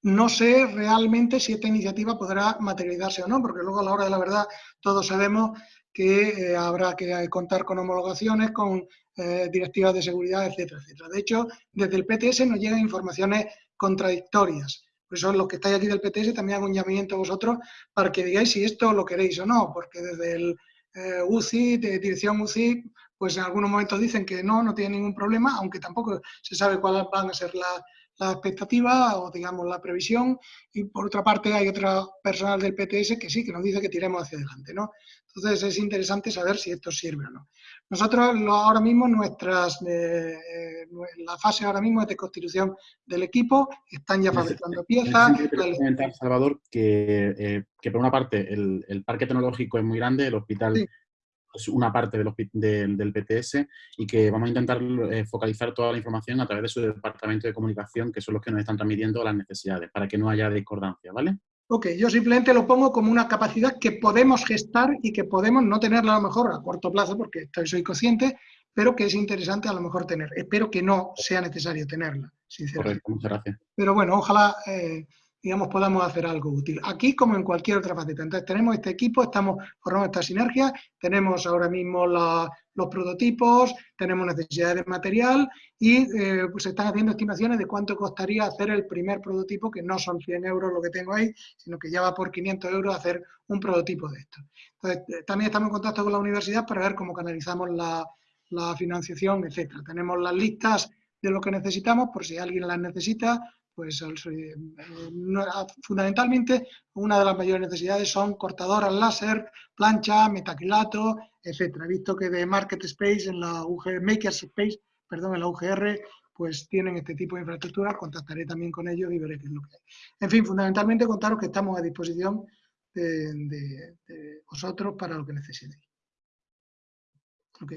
No sé realmente si esta iniciativa podrá materializarse o no, porque luego a la hora de la verdad todos sabemos que eh, habrá que contar con homologaciones, con directivas de seguridad, etcétera, etcétera. De hecho, desde el PTS nos llegan informaciones contradictorias. Por eso los que estáis aquí del PTS también hago un llamamiento a vosotros para que digáis si esto lo queréis o no, porque desde el eh, UCI, de dirección UCI, pues en algunos momentos dicen que no, no tiene ningún problema, aunque tampoco se sabe cuáles van a ser las la expectativas o digamos la previsión y por otra parte hay otro personal del PTS que sí, que nos dice que tiremos hacia adelante, ¿no? Entonces es interesante saber si esto sirve o no. Nosotros ahora mismo, nuestras, eh, eh, la fase ahora mismo es de constitución del equipo, están ya fabricando piezas. comentar, Salvador, que, eh, que, por una parte el, el, parque tecnológico es muy grande, el hospital es una parte del, del, PTS y que vamos a intentar focalizar toda la información a través de su departamento de comunicación, que son los que nos están transmitiendo las necesidades, para que no haya discordancia, ¿vale? Ok, yo simplemente lo pongo como una capacidad que podemos gestar y que podemos no tenerla a lo mejor a corto plazo, porque estoy, soy consciente, pero que es interesante a lo mejor tener. Espero que no sea necesario tenerla, sinceramente. Correcto, muchas gracias. Pero bueno, ojalá eh, digamos, podamos hacer algo útil. Aquí como en cualquier otra faceta. Entonces tenemos este equipo, estamos formando esta sinergia, tenemos ahora mismo los prototipos, tenemos necesidades de material y eh, pues se están haciendo estimaciones de cuánto costaría hacer el primer prototipo, que no son 100 euros lo que tengo ahí, sino que ya va por 500 euros hacer un prototipo de esto. Entonces eh, también estamos en contacto con la universidad para ver cómo canalizamos la, la financiación, etcétera. Tenemos las listas de lo que necesitamos, por si alguien las necesita, pues eh, fundamentalmente una de las mayores necesidades son cortadoras láser, plancha, metacrilato, etcétera. He visto que de Market Space, en la UGR, Maker Space, perdón, en la UGR, pues tienen este tipo de infraestructura, contactaré también con ellos y veré qué es lo que hay. En fin, fundamentalmente contaros que estamos a disposición de, vosotros para lo que necesitéis. Ok.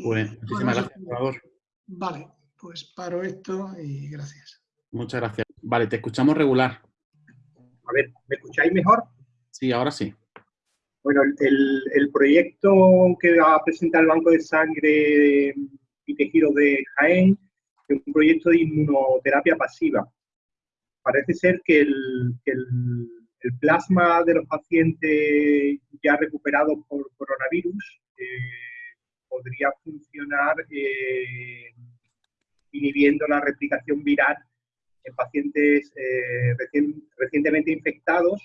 Pues, muchísimas gracias, por favor. Vale, pues paro esto y gracias. Muchas gracias. Vale, te escuchamos regular. A ver, ¿me escucháis mejor? Sí, ahora sí. Bueno, el, proyecto que va a presentar el Banco de Sangre y Tejidos de Jaén es un proyecto de inmunoterapia pasiva. Parece ser que el, el plasma de los pacientes ya recuperados por coronavirus eh, podría funcionar eh, inhibiendo la replicación viral en pacientes eh, recientemente infectados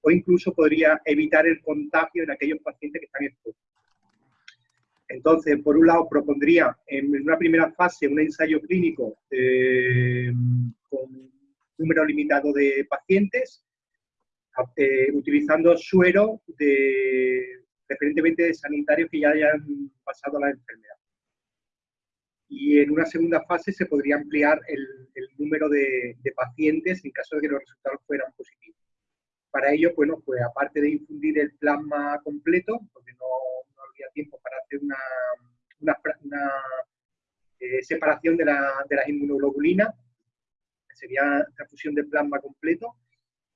o incluso podría evitar el contagio en aquellos pacientes que están expuestos. Entonces, por un lado, propondría en una primera fase un ensayo clínico con un número limitado de pacientes, utilizando suero de, preferentemente de sanitarios que ya hayan pasado la enfermedad. Y en una segunda fase se podría ampliar el, número de, pacientes en caso de que los resultados fueran positivos. Para ello, bueno, pues aparte de infundir el plasma completo, porque no, habría tiempo para hacer una, una, eh, separación de la, de las inmunoglobulinas, sería transfusión de plasma completo,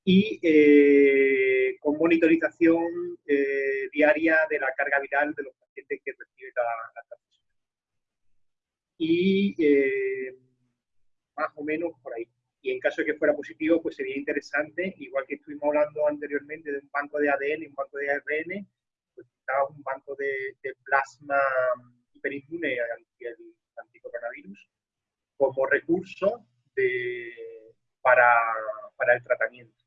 y eh, con monitorización eh, diaria de la carga viral de los pacientes que reciben la, transfusión. Y eh, más o menos por ahí. Y en caso de que fuera positivo, pues sería interesante, igual que estuvimos hablando anteriormente de un banco de ADN y un banco de ARN, pues estaba un banco de, plasma hiperinmune al anticoronavirus como recurso para, para el tratamiento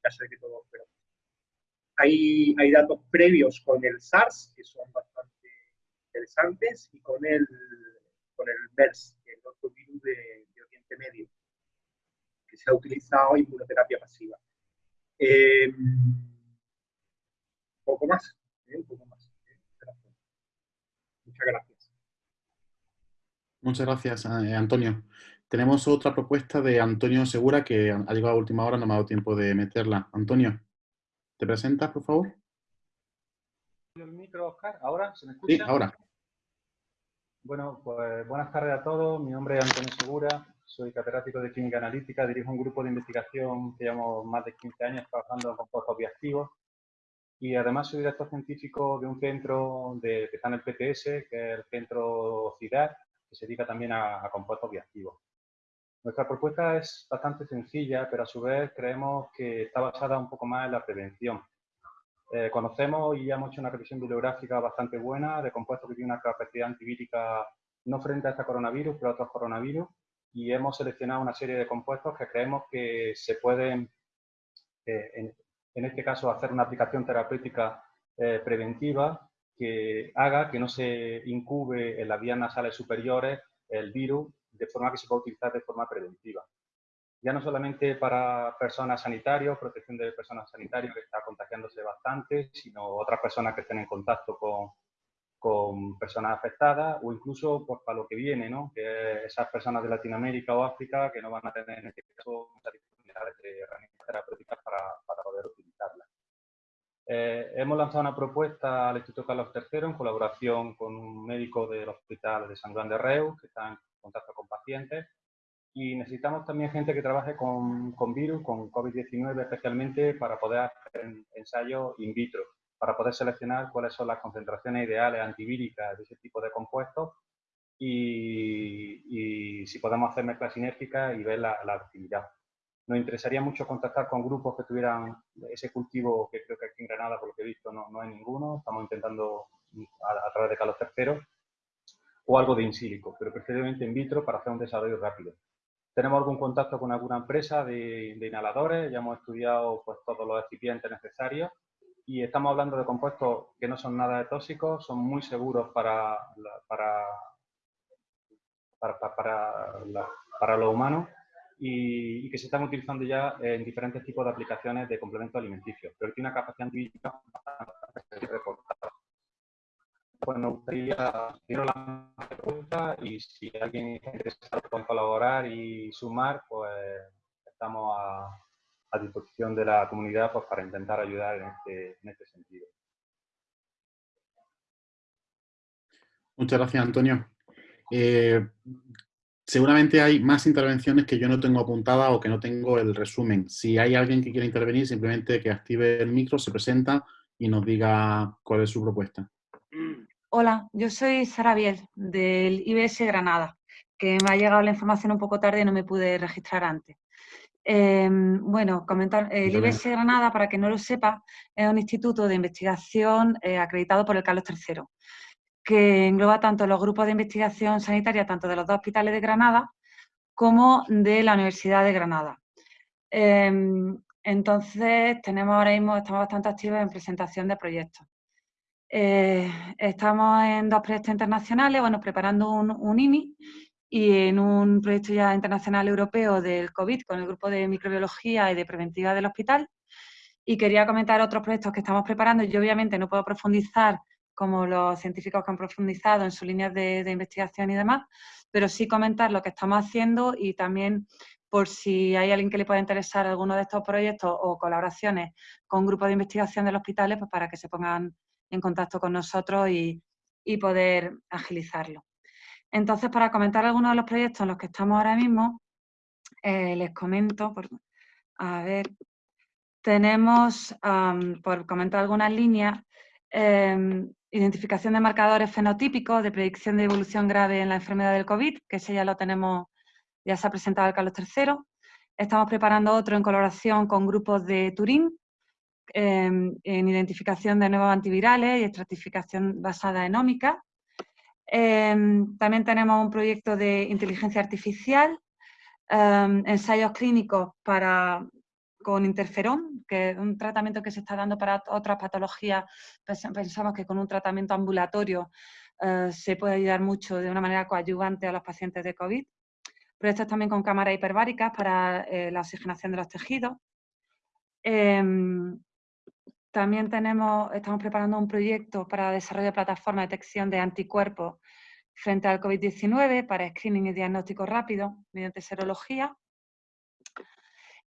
caso de que todo fuera. Hay, hay datos previos con el SARS que son bastante interesantes y con el, con el MERS, el otro virus de, Oriente Medio, que se ha utilizado en inmunoterapia pasiva. Eh, poco más, ¿eh? un poco más. ¿eh? Muchas gracias. Muchas gracias, eh, Antonio. Tenemos otra propuesta de Antonio Segura que ha llegado a última hora, no me ha dado tiempo de meterla. Antonio, ¿te presentas, por favor? El micro, Oscar. ¿Ahora se me escucha? Sí, ahora. Bueno, pues buenas tardes a todos. Mi nombre es Antonio Segura, soy catedrático de Química Analítica, dirijo un grupo de investigación que llevamos más de 15 años trabajando en compuestos bioactivos y además soy director científico de un centro de, que está en el PTS, que es el Centro CIDAR, que se dedica también a, a compuestos bioactivos. Nuestra propuesta es bastante sencilla, pero a su vez creemos que está basada un poco más en la prevención. Eh, conocemos y hemos hecho una revisión bibliográfica bastante buena de compuestos que tienen una capacidad antivírica no frente a este coronavirus, pero a otros coronavirus, y hemos seleccionado una serie de compuestos que creemos que se pueden, eh, en, este caso, hacer una aplicación terapéutica eh, preventiva que haga que no se incube en las vías nasales superiores el virus de forma que se pueda utilizar de forma preventiva. Ya no solamente para personas sanitarios, protección de personas sanitarias que está contagiándose bastante, sino otras personas que estén en contacto con, con personas afectadas o incluso pues, para lo que viene, ¿no? que esas personas de Latinoamérica o África que no van a tener en este caso muchas disponibilidades de herramientas terapéuticas para, para poder utilizarlas. Eh, hemos lanzado una propuesta al Instituto Carlos III en colaboración con un médico del Hospital de San Juan de Reus, que está en contacto con pacientes. Y necesitamos también gente que trabaje con, con virus, con COVID-19 especialmente, para poder hacer ensayos in vitro, para poder seleccionar cuáles son las concentraciones ideales antivíricas de ese tipo de compuestos y, y si podemos hacer mezclas sinérgicas y ver la, la actividad. Nos interesaría mucho contactar con grupos que tuvieran ese cultivo, que creo que aquí en Granada, por lo que he visto, no, no hay ninguno. Estamos intentando a, a través de Carlos III o algo de in silico, pero preferiblemente in vitro para hacer un desarrollo rápido. Tenemos algún contacto con alguna empresa de, inhaladores, ya hemos estudiado pues, todos los recipientes necesarios y estamos hablando de compuestos que no son nada tóxicos, son muy seguros para, para, para, para, los humanos y, que se están utilizando ya en diferentes tipos de aplicaciones de complementos alimenticios, pero tiene una capacidad reportada pues nos gustaría hacer la pregunta y si alguien está interesado en colaborar y sumar, pues estamos a, a, disposición de la comunidad pues, para intentar ayudar en este, en este sentido. Muchas gracias, Antonio. Eh, seguramente hay más intervenciones que yo no tengo apuntadas o que no tengo el resumen. Si hay alguien que quiera intervenir, simplemente que active el micro, se presenta y nos diga cuál es su propuesta. Hola, yo soy Sara Biel, del IBS Granada, que me ha llegado la información un poco tarde y no me pude registrar antes. Em, bueno, comentar, el IBS Granada, para que no lo sepa, es un instituto de investigación eh, acreditado por el Carlos III, que engloba tanto los grupos de investigación sanitaria, tanto de los dos hospitales de Granada, como de la Universidad de Granada. Em, entonces, tenemos ahora mismo, estamos bastante activos en presentación de proyectos. Eh, estamos en dos proyectos internacionales, bueno, preparando un, un IMI y en un proyecto ya internacional europeo del COVID con el grupo de microbiología y de preventiva del hospital. Y quería comentar otros proyectos que estamos preparando. Yo obviamente no puedo profundizar como los científicos que han profundizado en sus líneas de, de investigación y demás, pero sí comentar lo que estamos haciendo y también por si hay alguien que le pueda interesar alguno de estos proyectos o colaboraciones con grupos de investigación del hospital, pues para que se pongan en contacto con nosotros y, y poder agilizarlo. Entonces, para comentar algunos de los proyectos en los que estamos ahora mismo, eh, les comento, por, a ver, tenemos, por comentar algunas líneas, em, identificación de marcadores fenotípicos de predicción de evolución grave en la enfermedad del COVID, que ese ya lo tenemos, ya se ha presentado el Carlos III. Estamos preparando otro en colaboración con grupos de Turín, em, en identificación de nuevos antivirales y estratificación basada en ómica. Em, también tenemos un proyecto de inteligencia artificial, em, ensayos clínicos para, con interferón, que es un tratamiento que se está dando para otras patologías. Pensamos que con un tratamiento ambulatorio eh, se puede ayudar mucho de una manera coadyuvante a los pacientes de COVID. Proyectos también con cámaras hiperbáricas para eh, la oxigenación de los tejidos. También tenemos, estamos preparando un proyecto para desarrollo de plataforma de detección de anticuerpos frente al COVID-19 para screening y diagnóstico rápido mediante serología.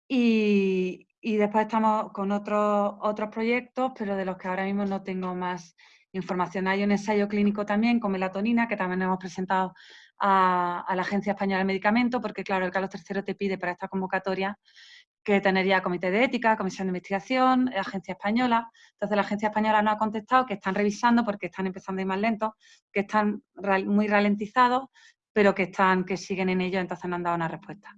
Y, después estamos con otros, otros proyectos, pero de los que ahora mismo no tengo más información. Hay un ensayo clínico también con melatonina que también hemos presentado a, a la Agencia Española de Medicamentos, porque claro, el Carlos III te pide para esta convocatoria que tendría comité de ética, comisión de investigación, agencia española. Entonces la agencia española nos ha contestado que están revisando porque están empezando a ir más lentos, que están muy ralentizados, pero que están, que siguen en ello, entonces no han dado una respuesta.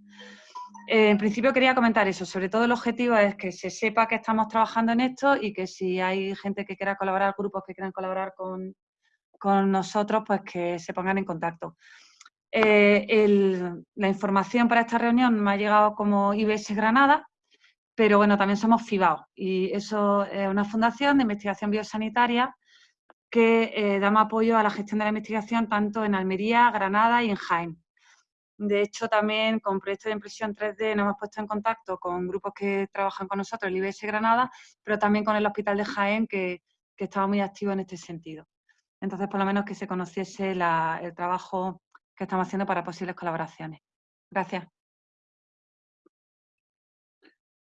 en principio quería comentar eso, sobre todo el objetivo es que se sepa que estamos trabajando en esto y que si hay gente que quiera colaborar, grupos que quieran colaborar con, con nosotros, pues que se pongan en contacto. Eh, la información para esta reunión me ha llegado como IBS Granada, pero bueno, también somos FIBAO y eso es una fundación de investigación biosanitaria que eh, damos apoyo a la gestión de la investigación tanto en Almería, Granada y en Jaén. De hecho, también con proyectos de impresión 3D nos hemos puesto en contacto con grupos que trabajan con nosotros, el IBS Granada, pero también con el Hospital de Jaén, que, que estaba muy activo en este sentido. Entonces, por lo menos que se conociese el trabajo que estamos haciendo para posibles colaboraciones. Gracias.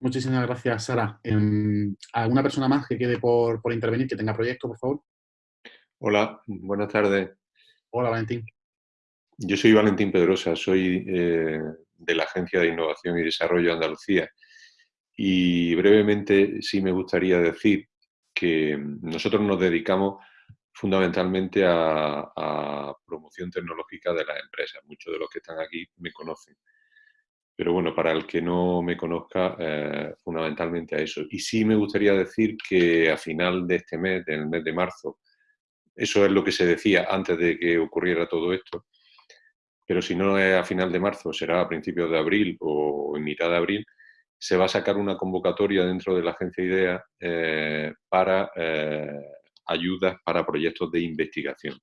Muchísimas gracias, Sara. Em, ¿Alguna persona más que quede por, intervenir, que tenga proyecto, por favor? Hola, buenas tardes. Hola, Valentín. Yo soy Valentín Pedrosa, soy eh, de la Agencia de Innovación y Desarrollo de Andalucía. Y brevemente sí me gustaría decir que nosotros nos dedicamos fundamentalmente a, promoción tecnológica de las empresas. Muchos de los que están aquí me conocen. Pero bueno, para el que no me conozca, eh, fundamentalmente a eso. Y sí me gustaría decir que a final de este mes, del mes de marzo, eso es lo que se decía antes de que ocurriera todo esto, pero si no es a final de marzo, será a principios de abril o en mitad de abril, se va a sacar una convocatoria dentro de la agencia IDEA eh, para eh, ayudas para proyectos de investigación.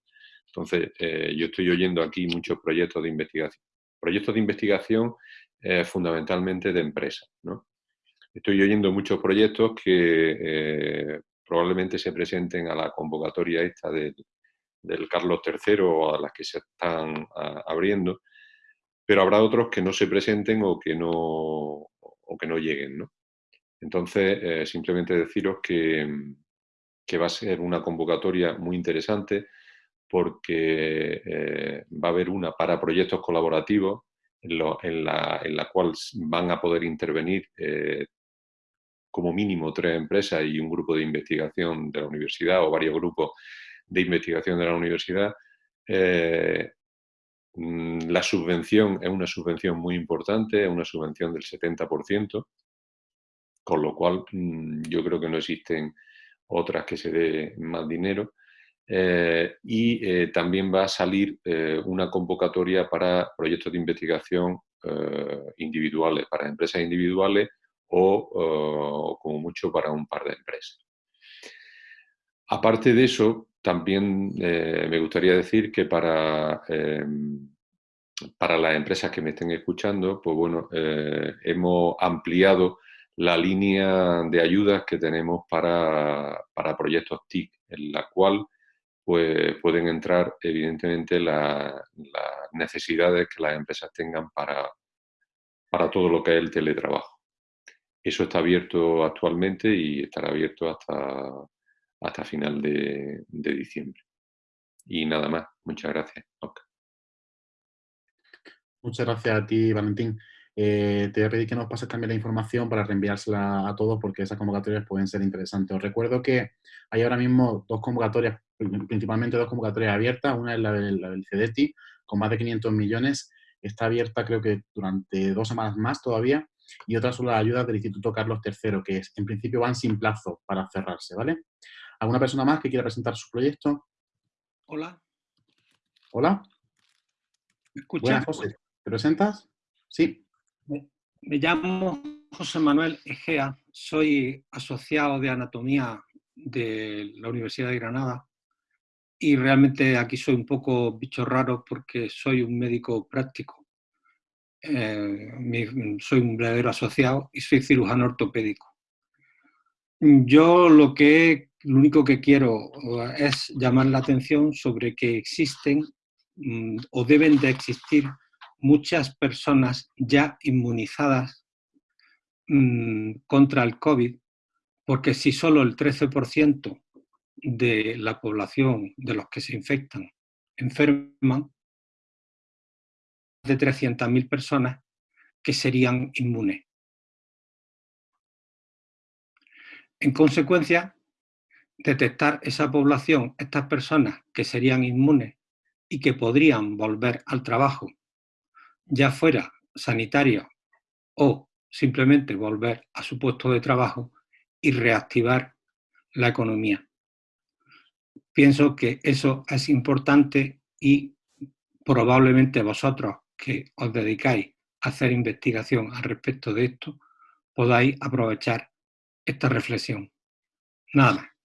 Entonces, eh, yo estoy oyendo aquí muchos proyectos de investigación. Proyectos de investigación eh, fundamentalmente de empresas. Estoy oyendo muchos proyectos que eh, probablemente se presenten a la convocatoria esta del, Carlos III o a las que se están abriendo, pero habrá otros que no se presenten o que no, o que no lleguen. Entonces, simplemente deciros que, que va a ser una convocatoria muy interesante porque eh, va a haber una para proyectos colaborativos en, la, cual van a poder intervenir eh, como mínimo tres empresas y un grupo de investigación de la universidad o varios grupos de investigación de la universidad. Eh, Mm, la subvención es una subvención muy importante, es una subvención del 70%, con lo cual mm, yo creo que no existen otras que se dé más dinero. Eh, y eh, también va a salir eh, una convocatoria para proyectos de investigación individuales, para empresas individuales o, como mucho para un par de empresas. Aparte de eso, también me gustaría decir que para, para las empresas que me estén escuchando, pues bueno, hemos ampliado la línea de ayudas que tenemos para, para proyectos TIC, en la cual pues pueden entrar evidentemente las necesidades que las empresas tengan para, para todo lo que es el teletrabajo. Eso está abierto actualmente y estará abierto hasta, hasta final de, diciembre. Y nada más. Muchas gracias. Muchas gracias a ti, Valentín. Eh, te voy a pedir que nos pases también la información para reenviársela a todos porque esas convocatorias pueden ser interesantes. Os recuerdo que hay ahora mismo dos convocatorias, principalmente dos convocatorias abiertas. Una es la del, la CEDETI, con más de 500 millones. Está abierta creo que durante dos semanas más todavía. Y otra son las ayudas del Instituto Carlos III, que en principio van sin plazo para cerrarse, ¿vale? ¿Alguna persona más que quiera presentar su proyecto? Hola. Hola. ¿Me escuchas? José. ¿Te presentas? Sí. Me llamo José Manuel Egea, soy asociado de anatomía de la Universidad de Granada y realmente aquí soy un poco bicho raro porque soy un médico práctico. Eh, soy un verdadero asociado y soy cirujano ortopédico. Yo lo que lo único que quiero es llamar la atención sobre que existen mm, o deben de existir muchas personas ya inmunizadas mm, contra el COVID, porque si solo el 13% de la población de los que se infectan enferman, de 300.000 personas que serían inmunes. En consecuencia, detectar esa población, estas personas que serían inmunes y que podrían volver al trabajo ya fuera sanitario o simplemente volver a su puesto de trabajo y reactivar la economía. Pienso que eso es importante y probablemente vosotros que os dedicáis a hacer investigación al respecto de esto, podáis aprovechar esta reflexión. Nada,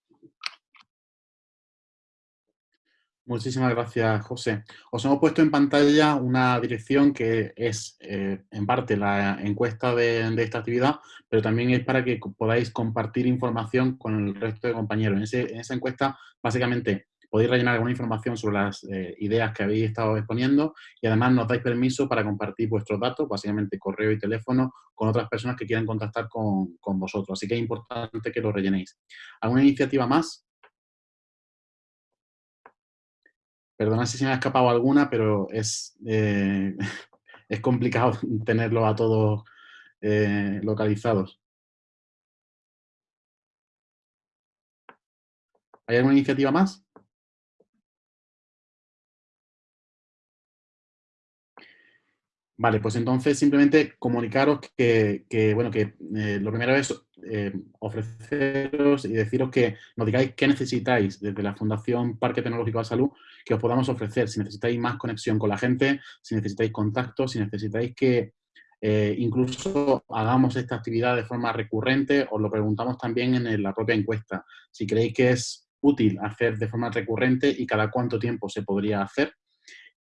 Muchísimas gracias, José. Os hemos puesto en pantalla una dirección que es, eh, en parte, la encuesta de, esta actividad, pero también es para que podáis compartir información con el resto de compañeros. En, esa encuesta, básicamente, podéis rellenar alguna información sobre las eh, ideas que habéis estado exponiendo y además nos dais permiso para compartir vuestros datos, básicamente correo y teléfono, con otras personas que quieran contactar con, con vosotros. Así que es importante que lo rellenéis. ¿Alguna iniciativa más? Perdona si se me ha escapado alguna, pero es, eh, es complicado tenerlo a todos eh, localizados. ¿Hay alguna iniciativa más? Vale, pues entonces simplemente comunicaros que, bueno, que eh, lo primero es eh, ofreceros y deciros que nos digáis qué necesitáis desde la Fundación Parque Tecnológico de Salud que os podamos ofrecer. Si necesitáis más conexión con la gente, si necesitáis contacto, si necesitáis que eh, incluso hagamos esta actividad de forma recurrente, os lo preguntamos también en la propia encuesta. Si creéis que es útil hacer de forma recurrente y cada cuánto tiempo se podría hacer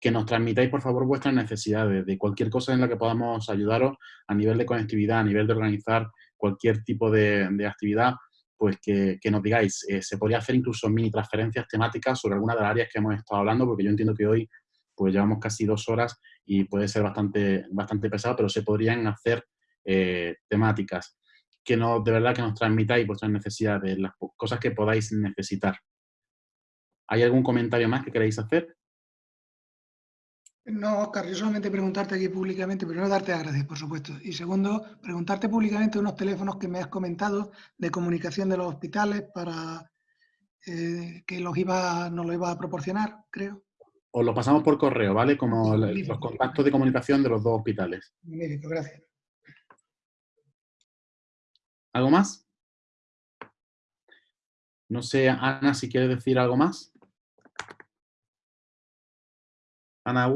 que nos transmitáis, por favor, vuestras necesidades de cualquier cosa en la que podamos ayudaros a nivel de conectividad, a nivel de organizar cualquier tipo de, actividad, pues que, nos digáis. Eh, se podría hacer incluso mini transferencias temáticas sobre alguna de las áreas que hemos estado hablando, porque yo entiendo que hoy pues llevamos casi dos horas y puede ser bastante, bastante pesado, pero se podrían hacer eh, temáticas que no, de verdad que nos transmitáis vuestras necesidades, las cosas que podáis necesitar. ¿Hay algún comentario más que queráis hacer? No, Oscar, yo solamente preguntarte aquí públicamente, primero darte las gracias, por supuesto, y segundo, preguntarte públicamente unos teléfonos que me has comentado de comunicación de los hospitales para eh, que los iba, nos los iba a proporcionar, creo. os lo pasamos por correo, ¿vale? Como los contactos de comunicación de los dos hospitales. gracias. ¿Algo más? No sé, Ana, si quieres decir algo más. Ana.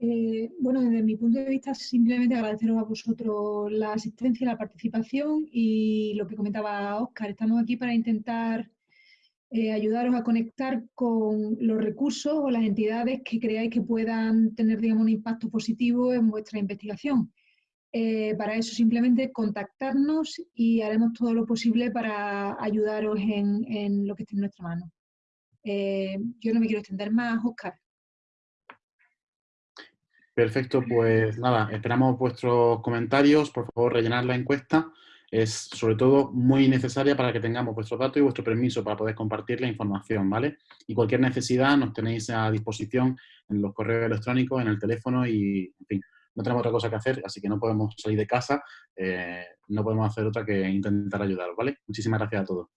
Eh, bueno, desde mi punto de vista, simplemente agradeceros a vosotros la asistencia, la participación y lo que comentaba Óscar. Estamos aquí para intentar eh, ayudaros a conectar con los recursos o las entidades que creáis que puedan tener digamos, un impacto positivo en vuestra investigación. Eh, para eso simplemente contactarnos y haremos todo lo posible para ayudaros en, lo que esté en nuestra mano. Yo no me quiero extender más, Oscar. Perfecto, pues nada, esperamos vuestros comentarios, por favor rellenar la encuesta es sobre todo muy necesaria para que tengamos vuestros datos y vuestro permiso para poder compartir la información, ¿vale? Y cualquier necesidad nos tenéis a disposición en los correos electrónicos, en el teléfono y, en fin, no tenemos otra cosa que hacer, así que no podemos salir de casa, eh, no podemos hacer otra que intentar ayudaros, ¿vale? Muchísimas gracias a todos.